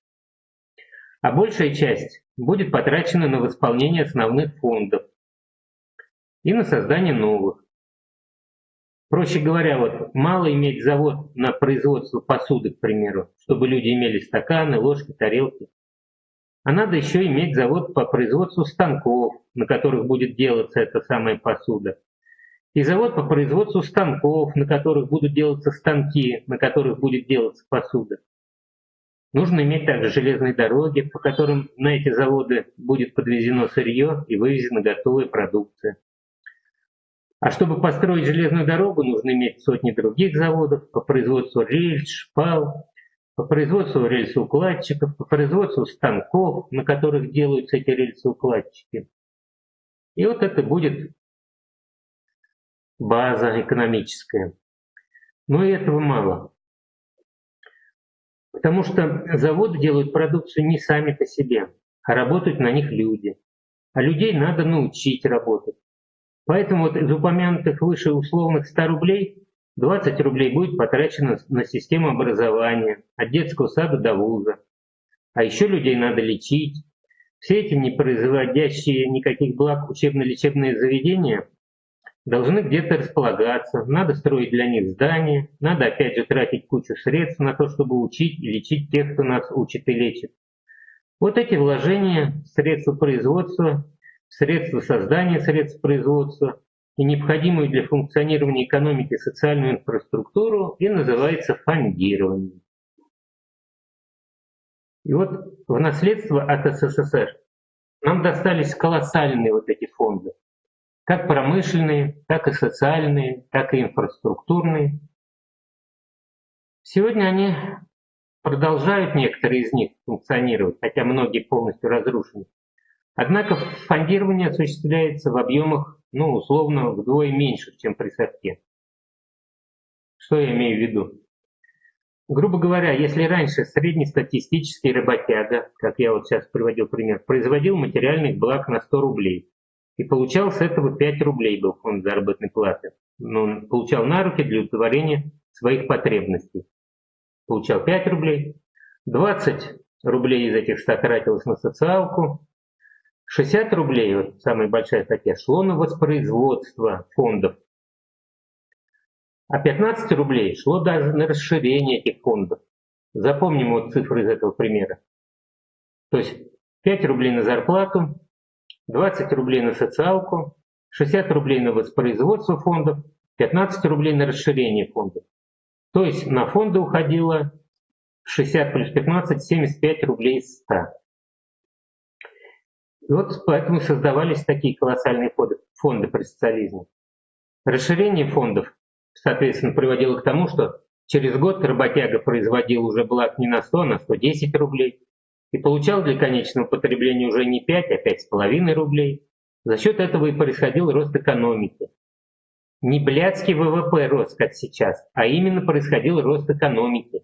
А большая часть будет потрачена на восполнение основных фондов, и на создание новых. Проще говоря, вот мало иметь завод на производство посуды, к примеру, чтобы люди имели стаканы, ложки, тарелки. А надо еще иметь завод по производству станков, на которых будет делаться эта самая посуда. И завод по производству станков, на которых будут делаться станки, на которых будет делаться посуда. Нужно иметь также железные дороги, по которым на эти заводы будет подвезено сырье и вывезена готовая продукция. А чтобы построить железную дорогу, нужно иметь сотни других заводов по производству рельс, шпал, по производству рельсоукладчиков, по производству станков, на которых делаются эти рельсоукладчики. И вот это будет база экономическая. Но и этого мало. Потому что заводы делают продукцию не сами по себе, а работают на них люди. А людей надо научить работать. Поэтому вот из упомянутых выше условных 100 рублей 20 рублей будет потрачено на систему образования, от детского сада до вуза. А еще людей надо лечить. Все эти не производящие никаких благ учебно-лечебные заведения должны где-то располагаться, надо строить для них здания, надо опять же тратить кучу средств на то, чтобы учить и лечить тех, кто нас учит и лечит. Вот эти вложения, средства производства средства создания средств производства и необходимую для функционирования экономики социальную инфраструктуру и называется фондированием. И вот в наследство от СССР нам достались колоссальные вот эти фонды, как промышленные, так и социальные, так и инфраструктурные. Сегодня они продолжают некоторые из них функционировать, хотя многие полностью разрушены. Однако фондирование осуществляется в объемах, ну, условно, вдвое меньше, чем при совке. Что я имею в виду? Грубо говоря, если раньше среднестатистический работяга, как я вот сейчас приводил пример, производил материальных благ на 100 рублей, и получал с этого 5 рублей был фонд заработной платы. Но он получал на руки для удовлетворения своих потребностей. Получал 5 рублей, 20 рублей из этих 100 тратилось на социалку, 60 рублей, вот самая большая статья, шло на воспроизводство фондов. А 15 рублей шло даже на расширение этих фондов. Запомним вот цифры из этого примера. То есть 5 рублей на зарплату, 20 рублей на социалку, 60 рублей на воспроизводство фондов, 15 рублей на расширение фондов. То есть на фонды уходило 60 плюс 15, 75 рублей из 100. И вот поэтому создавались такие колоссальные фонды, фонды при социализме. Расширение фондов соответственно, приводило к тому, что через год работяга производил уже благ не на 100, а на 110 рублей и получал для конечного потребления уже не 5, а 5,5 рублей. За счет этого и происходил рост экономики. Не блядский ВВП рос, как сейчас, а именно происходил рост экономики.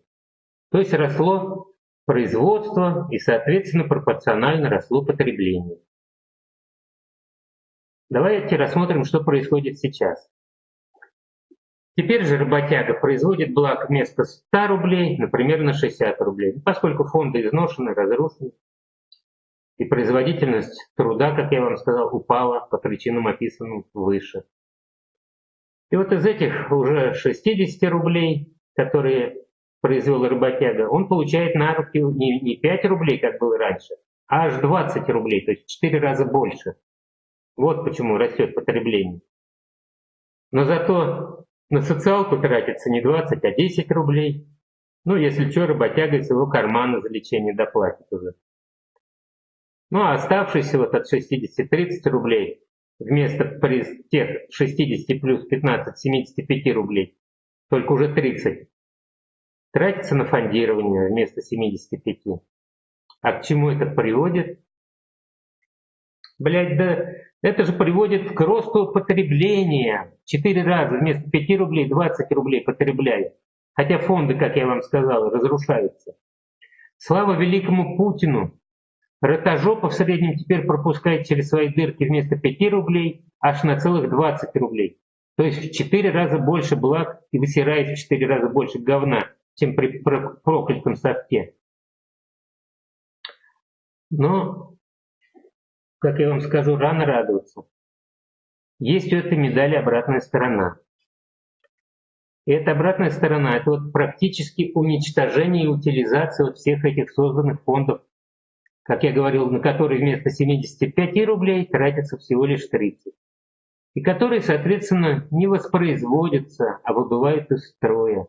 То есть росло производство и, соответственно, пропорционально росло потребление. Давайте рассмотрим, что происходит сейчас. Теперь же работяга производит благ вместо 100 рублей, например, на 60 рублей, поскольку фонды изношены, разрушены, и производительность труда, как я вам сказал, упала по причинам, описанным выше. И вот из этих уже 60 рублей, которые произвел работяга, он получает на руки не, не 5 рублей, как было раньше, а аж 20 рублей, то есть в 4 раза больше. Вот почему растет потребление. Но зато на социалку тратится не 20, а 10 рублей. Ну, если что, работяга из его кармана за лечение доплатит уже. Ну, а оставшиеся вот от 60 30 рублей вместо тех 60 плюс 15, 75 рублей, только уже 30, тратится на фондирование вместо 75. А к чему это приводит? Блять, да это же приводит к росту потребления. Четыре раза вместо 5 рублей 20 рублей потребляют. Хотя фонды, как я вам сказал, разрушаются. Слава великому Путину! Ротожопа в среднем теперь пропускает через свои дырки вместо 5 рублей аж на целых 20 рублей. То есть в 4 раза больше благ и высирает в 4 раза больше говна, чем при проклятом совке. Но как я вам скажу, рано радоваться. Есть у этой медали обратная сторона. И эта обратная сторона – это вот практически уничтожение и утилизация вот всех этих созданных фондов, как я говорил, на которые вместо 75 рублей тратится всего лишь 30. И которые, соответственно, не воспроизводятся, а выбывают из строя.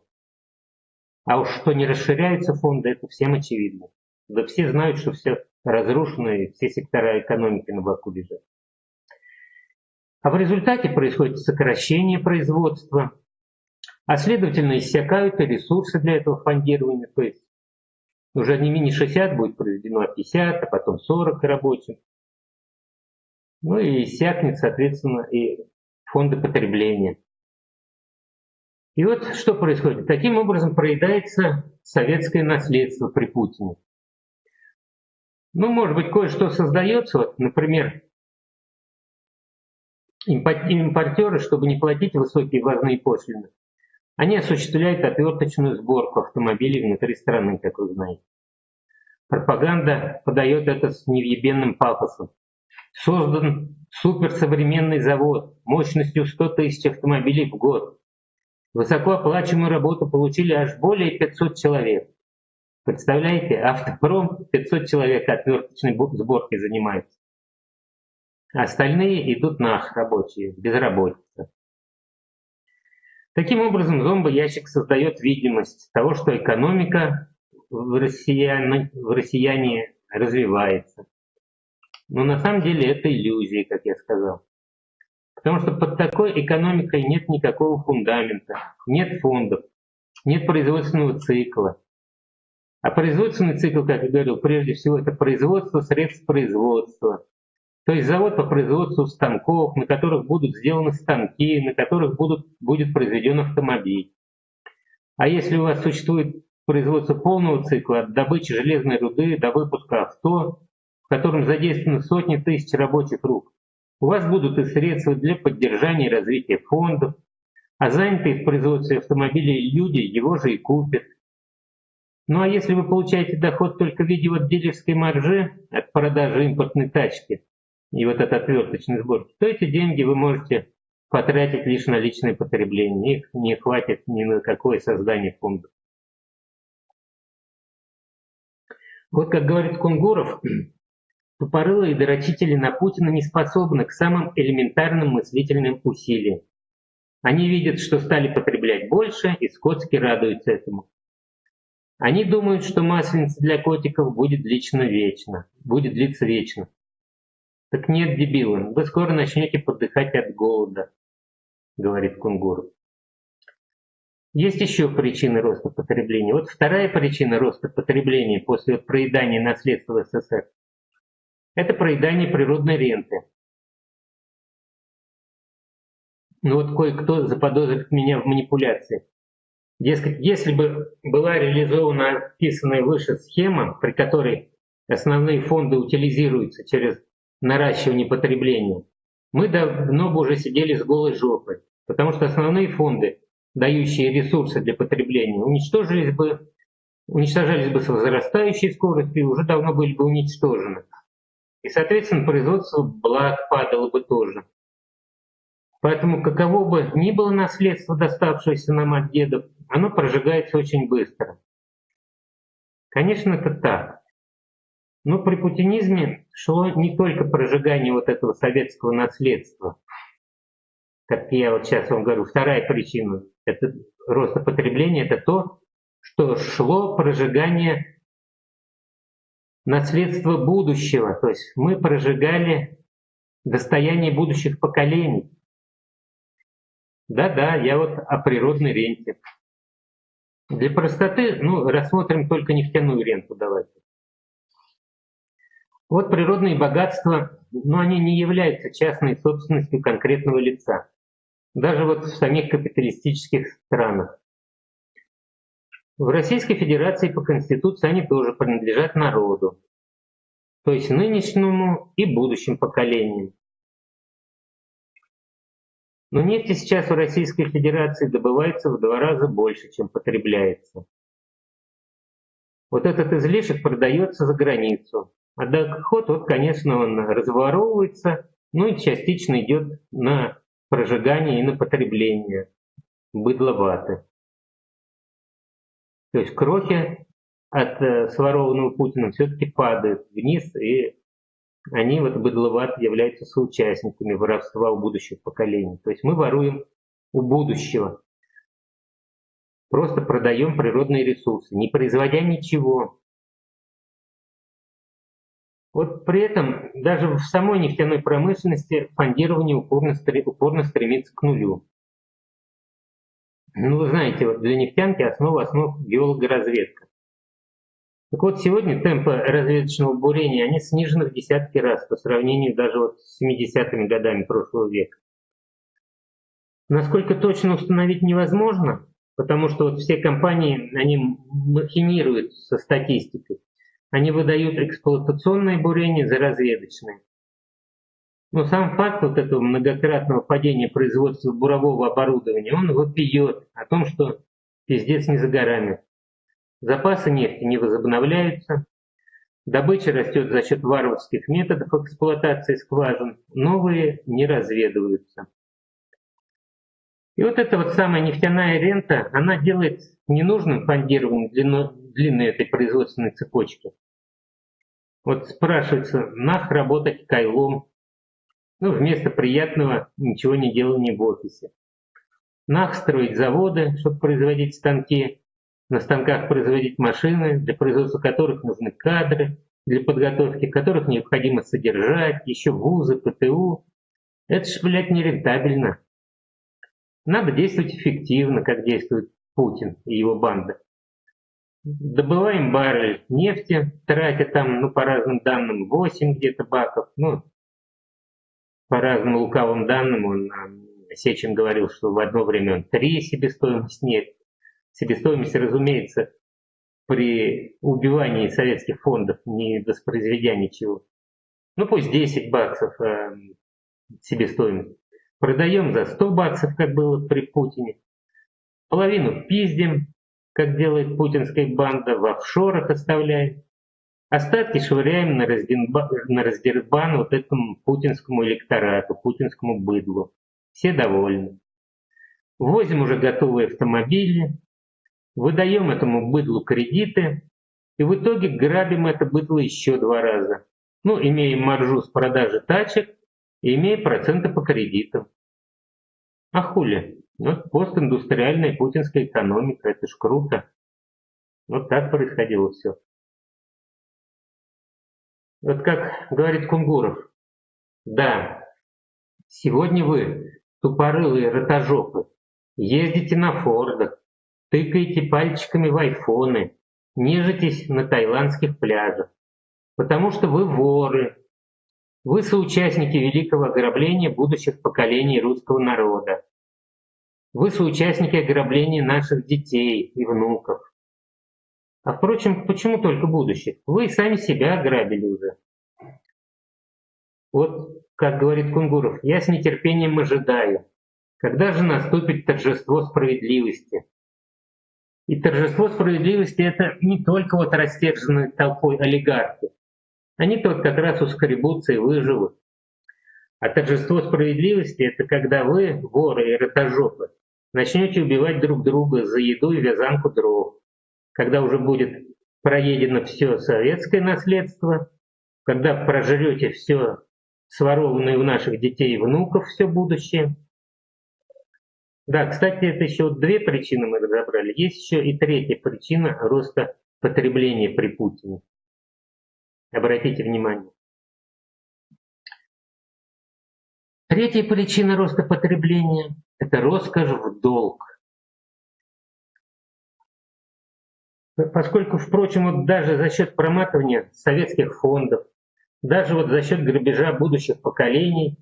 А уж что не расширяются фонды, это всем очевидно. Да все знают, что все разрушены, все сектора экономики на боку лежат. А в результате происходит сокращение производства, а следовательно иссякают и ресурсы для этого фондирования, то есть уже не мини 60 будет произведено, а 50, а потом 40 рабочих. Ну и иссякнет, соответственно, и фонды потребления. И вот что происходит. Таким образом проедается советское наследство при Путине. Ну, может быть, кое-что создается, вот, например, импортеры, чтобы не платить высокие ввозные пошлины, они осуществляют отверточную сборку автомобилей внутри страны, как вы знаете. Пропаганда подает это с невъебенным пафосом. Создан суперсовременный завод мощностью 100 тысяч автомобилей в год. Высокооплачиваемую работу получили аж более 500 человек. Представляете, автопром 500 человек отверточной сборкой занимается. Остальные идут нах рабочие, безработица. Таким образом, зомбоящик создает видимость того, что экономика в россияне, в россияне развивается. Но на самом деле это иллюзия, как я сказал. Потому что под такой экономикой нет никакого фундамента, нет фондов, нет производственного цикла, а производственный цикл, как я говорил, прежде всего это производство средств производства. То есть завод по производству станков, на которых будут сделаны станки, на которых будут, будет произведен автомобиль. А если у вас существует производство полного цикла от добычи железной руды до выпуска авто, в котором задействованы сотни тысяч рабочих рук, у вас будут и средства для поддержания и развития фондов, а занятые в производстве автомобилей люди его же и купят. Ну а если вы получаете доход только в виде вот дилерской маржи от продажи импортной тачки и вот от отверточной сборки, то эти деньги вы можете потратить лишь на личное потребление. Их не хватит ни на какое создание фонда. Вот как говорит Кунгуров, тупорылые дорочители на Путина не способны к самым элементарным мыслительным усилиям. Они видят, что стали потреблять больше, и скотски радуются этому. Они думают, что масленица для котиков будет лично вечно, будет длиться вечно. Так нет, дебилы, вы скоро начнете подыхать от голода, говорит Кунгуру. Есть еще причины роста потребления. Вот вторая причина роста потребления после проедания наследства СССР – это проедание природной ренты. Ну вот кое-кто заподозрит меня в манипуляции. Дескать, если бы была реализована описанная выше схема, при которой основные фонды утилизируются через наращивание потребления, мы давно бы уже сидели с голой жопой, потому что основные фонды дающие ресурсы для потребления, уничтожились бы, уничтожались бы с возрастающей скоростью и уже давно были бы уничтожены. И, соответственно, производство благ падало бы тоже. Поэтому каково бы ни было наследство, доставшееся нам от дедов, оно прожигается очень быстро. Конечно, это так. Но при путинизме шло не только прожигание вот этого советского наследства, как я вот сейчас вам говорю, вторая причина это, роста потребления – это то, что шло прожигание наследства будущего. То есть мы прожигали достояние будущих поколений. Да-да, я вот о природной ренте. Для простоты, ну, рассмотрим только нефтяную ренту давайте. Вот природные богатства, но они не являются частной собственностью конкретного лица даже вот в самих капиталистических странах. В Российской Федерации по Конституции они тоже принадлежат народу, то есть нынешнему и будущим поколениям. Но нефти сейчас в Российской Федерации добывается в два раза больше, чем потребляется. Вот этот излишек продается за границу. А доход, вот, конечно, он разворовывается, ну и частично идет на прожигание и на потребление быдловаты. То есть крохи от э, сворованного Путиным все-таки падают вниз, и они, вот быдловаты, являются соучастниками воровства у будущих поколений. То есть мы воруем у будущего. Просто продаем природные ресурсы, не производя ничего. Вот при этом даже в самой нефтяной промышленности фондирование упорно, упорно стремится к нулю. Ну, вы знаете, вот для нефтянки основа основ геологоразведка. Так вот, сегодня темпы разведочного бурения, они снижены в десятки раз по сравнению даже вот с 70-ми годами прошлого века. Насколько точно установить невозможно, потому что вот все компании, они махинируют со статистикой. Они выдают эксплуатационные бурения за разведочные. Но сам факт вот этого многократного падения производства бурового оборудования, он вопиет о том, что пиздец не за горами. Запасы нефти не возобновляются, добыча растет за счет варварских методов эксплуатации скважин, новые не разведываются. И вот эта вот самая нефтяная рента, она делает ненужным фондирование длину, длины этой производственной цепочки. Вот спрашивается, нах работать кайлом, ну, вместо приятного ничего не делания в офисе. Нах строить заводы, чтобы производить станки, на станках производить машины, для производства которых нужны кадры, для подготовки которых необходимо содержать, еще вузы, ПТУ. Это ж, блядь, нерентабельно. Надо действовать эффективно, как действует Путин и его банда добываем баррель нефти, тратя там, ну, по разным данным, 8 где-то баков, ну, по разным лукавым данным, он Сечин говорил, что в одно время он 3 себестоимость нефти. Себестоимость, разумеется, при убивании советских фондов не воспроизведя ничего. Ну пусть 10 баксов э, себестоимость. Продаем за 100 баксов, как было при Путине. Половину пиздим, как делает путинская банда, в офшорах оставляем. Остатки швыряем на, раздербан, на раздербан вот этому путинскому электорату, путинскому быдлу. Все довольны. Возим уже готовые автомобили, выдаем этому быдлу кредиты, и в итоге грабим это быдло еще два раза. Ну, имеем маржу с продажи тачек и имея проценты по кредитам. А хули? Вот постиндустриальная путинская экономика, это ж круто. Вот так происходило все. Вот как говорит Кунгуров, да, сегодня вы, тупорылые ротожопы, ездите на Фордах, тыкаете пальчиками в айфоны, нежитесь на таиландских пляжах, потому что вы воры, вы соучастники великого ограбления будущих поколений русского народа. Вы соучастники ограбления наших детей и внуков. А впрочем, почему только будущих? Вы сами себя ограбили уже. Вот, как говорит Кунгуров, я с нетерпением ожидаю, когда же наступит торжество справедливости. И торжество справедливости это не только вот растерженные толпой олигархи. Они тут как раз ускоребутся и выживут. А торжество справедливости это когда вы, воры и ротожопы, начнете убивать друг друга за еду и вязанку дров. Когда уже будет проедено все советское наследство, когда прожрете все сворованное у наших детей и внуков все будущее. Да, кстати, это еще две причины мы разобрали. Есть еще и третья причина роста потребления при Путине. Обратите внимание. Третья причина роста потребления – это роскошь в долг. Поскольку, впрочем, вот даже за счет проматывания советских фондов, даже вот за счет грабежа будущих поколений,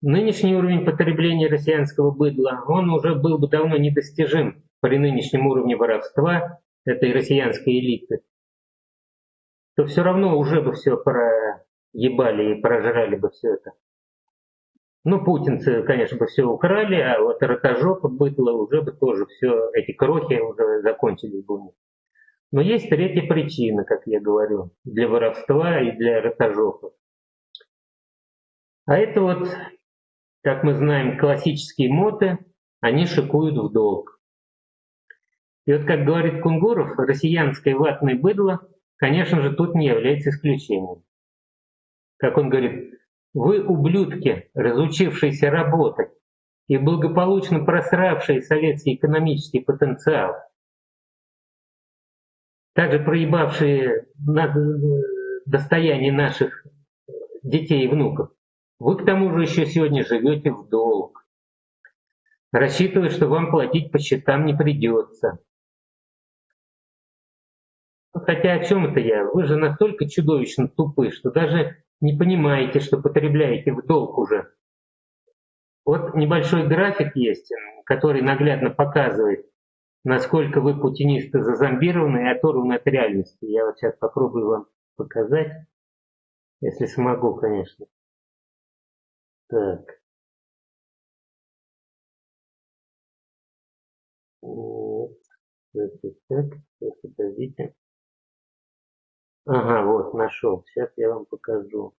нынешний уровень потребления россиянского быдла, он уже был бы давно недостижим при нынешнем уровне воровства этой россиянской элиты, то все равно уже бы все проебали и прожрали бы все это. Ну, путинцы, конечно, бы все украли, а вот ротожопа быдло уже бы тоже все, эти крохи уже закончились бы у них. Но есть третья причина, как я говорю, для воровства и для ротожопов. А это вот, как мы знаем, классические моты, они шикуют в долг. И вот, как говорит Кунгуров, россиянское ватное быдло, конечно же, тут не является исключением. Как он говорит, вы, ублюдки, разучившиеся работать и благополучно просравшие советский экономический потенциал – также проебавшие на достояние наших детей и внуков, вы к тому же еще сегодня живете в долг, рассчитывая, что вам платить по счетам не придется. Хотя о чем это я? Вы же настолько чудовищно тупы, что даже не понимаете, что потребляете в долг уже. Вот небольшой график есть, который наглядно показывает, насколько вы путинисты зазомбированы и оторваны от реальности. Я вот сейчас попробую вам показать, если смогу, конечно. Так. Вот. Так, так, так, подождите. Ага, вот, нашел. Сейчас я вам покажу.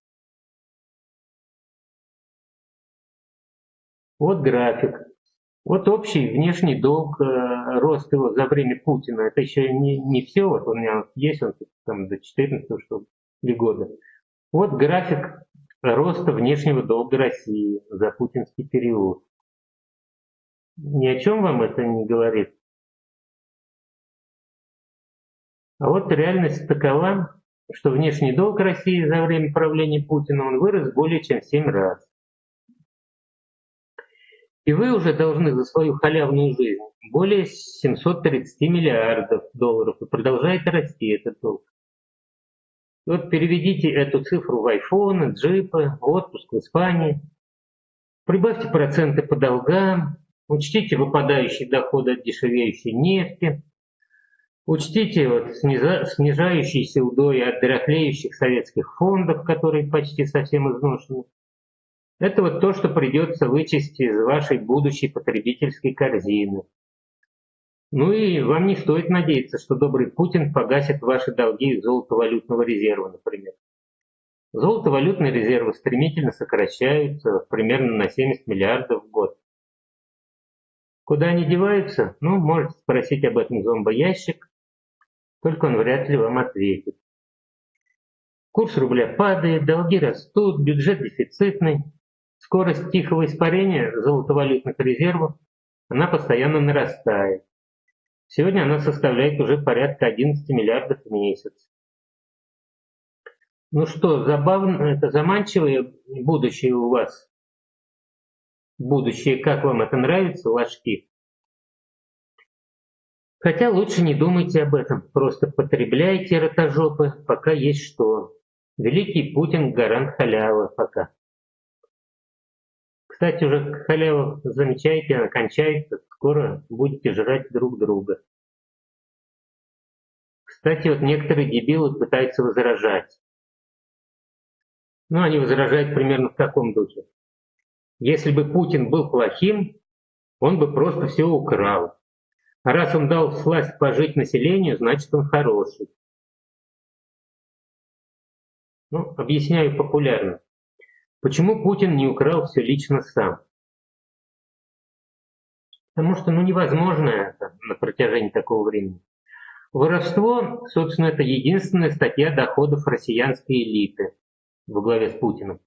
Вот график. Вот общий внешний долг, э, рост его за время Путина, это еще не, не все, вот у меня есть он там до 14 что ли года. Вот график роста внешнего долга России за путинский период. Ни о чем вам это не говорит. А вот реальность такова, что внешний долг России за время правления Путина он вырос более чем в 7 раз. И вы уже должны за свою халявную жизнь более 730 миллиардов долларов. И продолжает расти этот долг. Вот переведите эту цифру в айфоны, джипы, отпуск в Испании. Прибавьте проценты по долгам, учтите выпадающие доходы от дешевеющей нефти, учтите вот снижающиеся удои от дряхлеющих советских фондов, которые почти совсем изношены. Это вот то, что придется вычесть из вашей будущей потребительской корзины. Ну и вам не стоит надеяться, что добрый Путин погасит ваши долги из золотовалютного резерва, например. Золотовалютные резервы стремительно сокращаются примерно на 70 миллиардов в год. Куда они деваются? Ну, можете спросить об этом зомбоящик, только он вряд ли вам ответит. Курс рубля падает, долги растут, бюджет дефицитный. Скорость тихого испарения золотовалютных резервов, она постоянно нарастает. Сегодня она составляет уже порядка 11 миллиардов в месяц. Ну что, забавно, это заманчивое будущее у вас? Будущее, как вам это нравится, ложки? Хотя лучше не думайте об этом, просто потребляйте ротожопы, пока есть что. Великий Путин гарант халявы пока. Кстати, уже халява, замечаете, она кончается, скоро будете жрать друг друга. Кстати, вот некоторые дебилы пытаются возражать. Ну, они возражают примерно в таком духе. Если бы Путин был плохим, он бы просто все украл. А раз он дал власть пожить населению, значит он хороший. Ну, объясняю популярно. Почему Путин не украл все лично сам? Потому что ну, невозможно это на протяжении такого времени. Воровство, собственно, это единственная статья доходов россиянской элиты во главе с Путиным.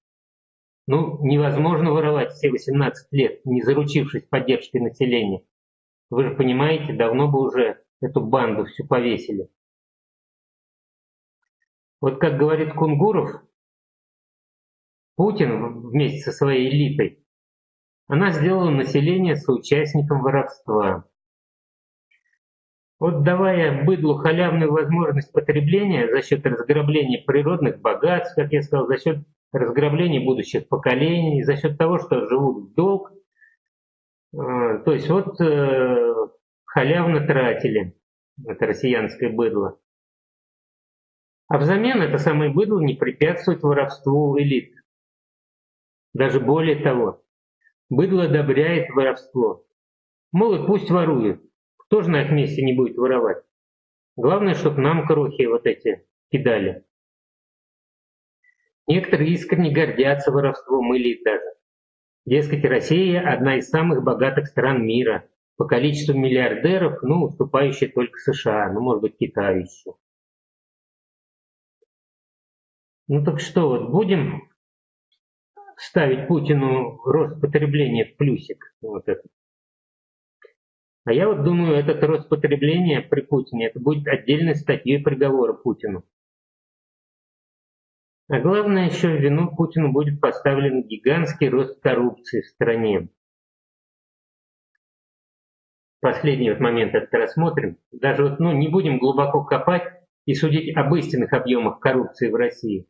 Ну, невозможно воровать все 18 лет, не заручившись поддержкой населения. Вы же понимаете, давно бы уже эту банду всю повесили. Вот как говорит Кунгуров, Путин вместе со своей элитой, она сделала население соучастником воровства. Вот давая быдлу халявную возможность потребления за счет разграбления природных богатств, как я сказал, за счет разграбления будущих поколений, за счет того, что живут в долг, а, то есть вот э, халявно тратили это россиянское быдло. А взамен это самое быдло не препятствует воровству элит. Даже более того, быдло одобряет воровство. Мол, и пусть воруют. Кто же на их месте не будет воровать? Главное, чтобы нам крохи вот эти кидали. Некоторые искренне гордятся воровством элит даже. Дескать, Россия – одна из самых богатых стран мира, по количеству миллиардеров, ну, уступающая только США, ну, может быть, Китаю еще. Ну так что, вот будем ставить Путину рост потребления в плюсик. Вот это. А я вот думаю, этот рост потребления при Путине, это будет отдельной статьей приговора Путину. А главное еще в вину Путину будет поставлен гигантский рост коррупции в стране. Последний вот момент это рассмотрим. Даже вот, ну, не будем глубоко копать и судить об истинных объемах коррупции в России.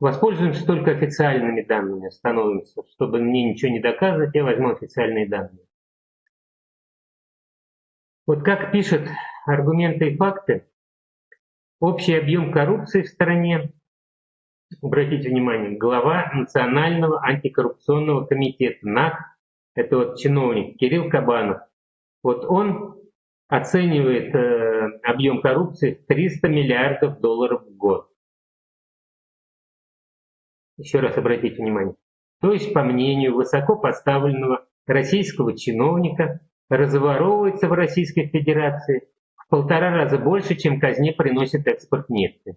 Воспользуемся только официальными данными, становимся. Чтобы мне ничего не доказывать, я возьму официальные данные. Вот как пишет аргументы и факты, общий объем коррупции в стране, обратите внимание, глава Национального антикоррупционного комитета НАК, это вот чиновник Кирилл Кабанов, вот он оценивает э, объем коррупции в 300 миллиардов долларов в год. Еще раз обратите внимание. То есть, по мнению высоко поставленного российского чиновника, разворовывается в Российской Федерации в полтора раза больше, чем казне приносит экспорт нефти.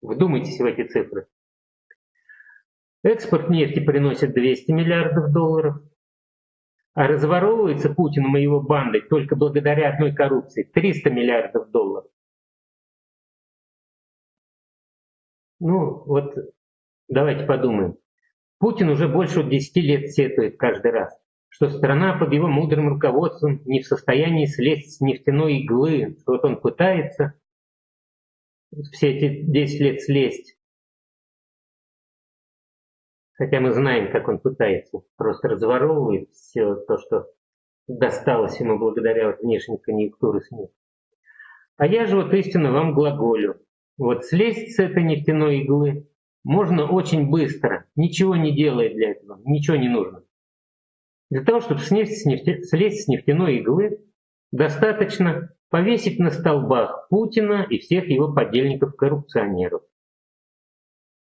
Вдумайтесь в эти цифры. Экспорт нефти приносит 200 миллиардов долларов, а разворовывается Путиным и его бандой только благодаря одной коррупции 300 миллиардов долларов. Ну, вот Давайте подумаем. Путин уже больше 10 лет сетует каждый раз, что страна под его мудрым руководством не в состоянии слезть с нефтяной иглы, вот он пытается все эти 10 лет слезть. Хотя мы знаем, как он пытается, просто разворовывает все то, что досталось ему благодаря внешней конъюнктуре СМИ. А я же вот истинно вам глаголю. Вот слезть с этой нефтяной иглы можно очень быстро, ничего не делая для этого, ничего не нужно. Для того, чтобы слезть с, нефте, слезть с нефтяной иглы, достаточно повесить на столбах Путина и всех его подельников-коррупционеров.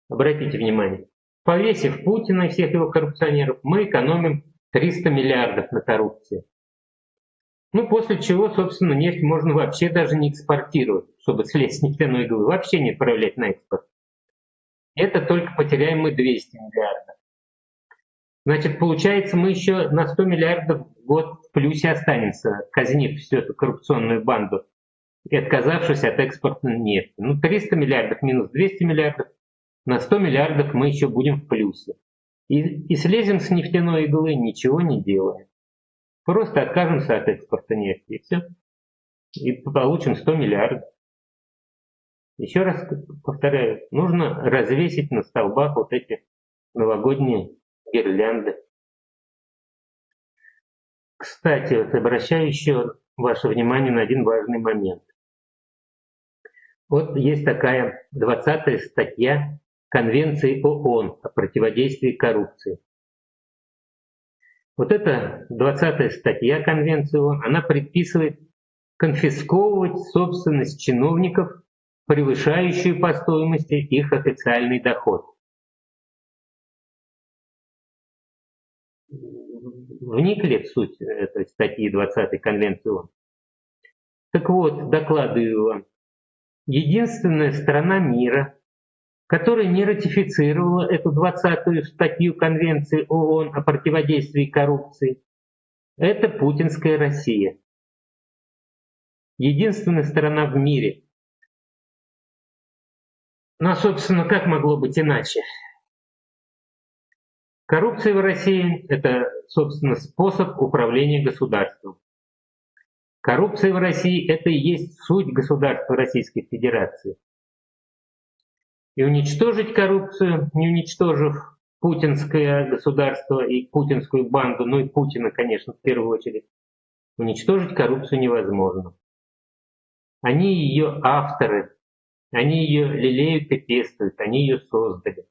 Обратите внимание, повесив Путина и всех его коррупционеров, мы экономим 300 миллиардов на коррупции. Ну, после чего, собственно, нефть можно вообще даже не экспортировать, чтобы слезть с нефтяной иглы, вообще не отправлять на экспорт. Это только потеряем мы 200 миллиардов. Значит, получается, мы еще на 100 миллиардов в год в плюсе останемся, казнив всю эту коррупционную банду и отказавшись от экспорта нефти. Ну, 300 миллиардов минус 200 миллиардов, на 100 миллиардов мы еще будем в плюсе. И, и слезем с нефтяной иглы, ничего не делая. Просто откажемся от экспорта нефти, и все. и получим 100 миллиардов. Еще раз повторяю, нужно развесить на столбах вот эти новогодние гирлянды. Кстати, вот обращаю еще ваше внимание на один важный момент. Вот есть такая 20 статья Конвенции ООН о противодействии коррупции. Вот эта 20 статья Конвенции ООН, она предписывает конфисковывать собственность чиновников, превышающую по стоимости их официальный доход. Вникли в суть этой статьи 20 Конвенции ООН? Так вот, докладываю вам, единственная страна мира, которая не ратифицировала эту 20-ю статью Конвенции ООН о противодействии коррупции, это путинская Россия. Единственная страна в мире. Ну, а, собственно, как могло быть иначе? Коррупция в России – это, собственно, способ управления государством. Коррупция в России – это и есть суть государства Российской Федерации. И уничтожить коррупцию, не уничтожив путинское государство и путинскую банду, ну и Путина, конечно, в первую очередь, уничтожить коррупцию невозможно. Они ее авторы, они ее лелеют и пестуют, они ее создали.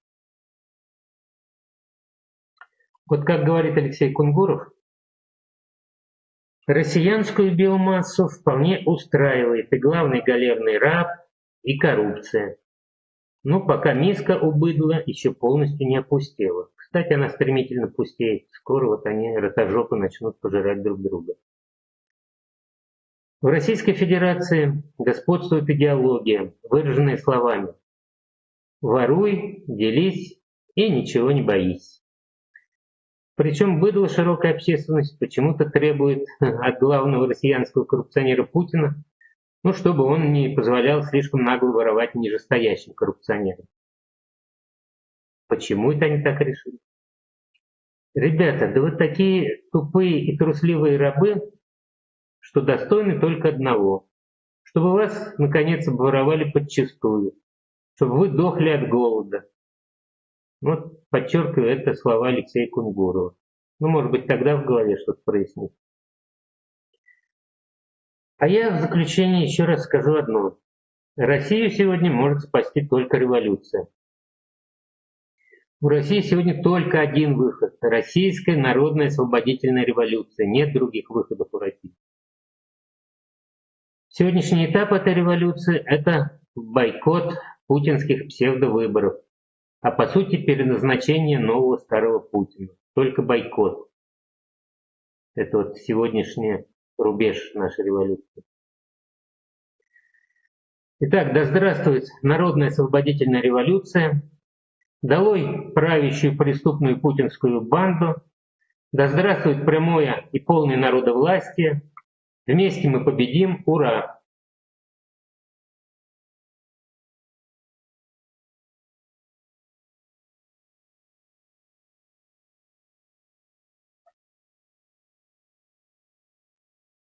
Вот как говорит Алексей Кунгуров, Россиянскую биомассу вполне устраивает и главный галерный раб, и коррупция. Но пока миска у быдла еще полностью не опустела. Кстати, она стремительно пустеет. Скоро вот они, ротожопы, начнут пожирать друг друга. В Российской Федерации господствует идеология, выраженная словами «воруй, делись и ничего не боись». Причем быдло широкая общественность почему-то требует от главного россиянского коррупционера Путина, ну, чтобы он не позволял слишком нагло воровать нижестоящим коррупционерам. Почему это они так решили? Ребята, да вы такие тупые и трусливые рабы, что достойны только одного. Чтобы вас, наконец, обворовали подчистую, чтобы вы дохли от голода, вот подчеркиваю это слова Алексея Кунгурова. Ну, может быть, тогда в голове что-то прояснится. А я в заключение еще раз скажу одно. Россию сегодня может спасти только революция. У России сегодня только один выход – российская народная освободительная революция. Нет других выходов у России. Сегодняшний этап этой революции – это бойкот путинских псевдовыборов а по сути переназначение нового старого Путина. Только бойкот. Это вот сегодняшний рубеж нашей революции. Итак, да здравствует народная освободительная революция, долой правящую преступную путинскую банду, да здравствует прямое и полное народовластие, вместе мы победим, ура!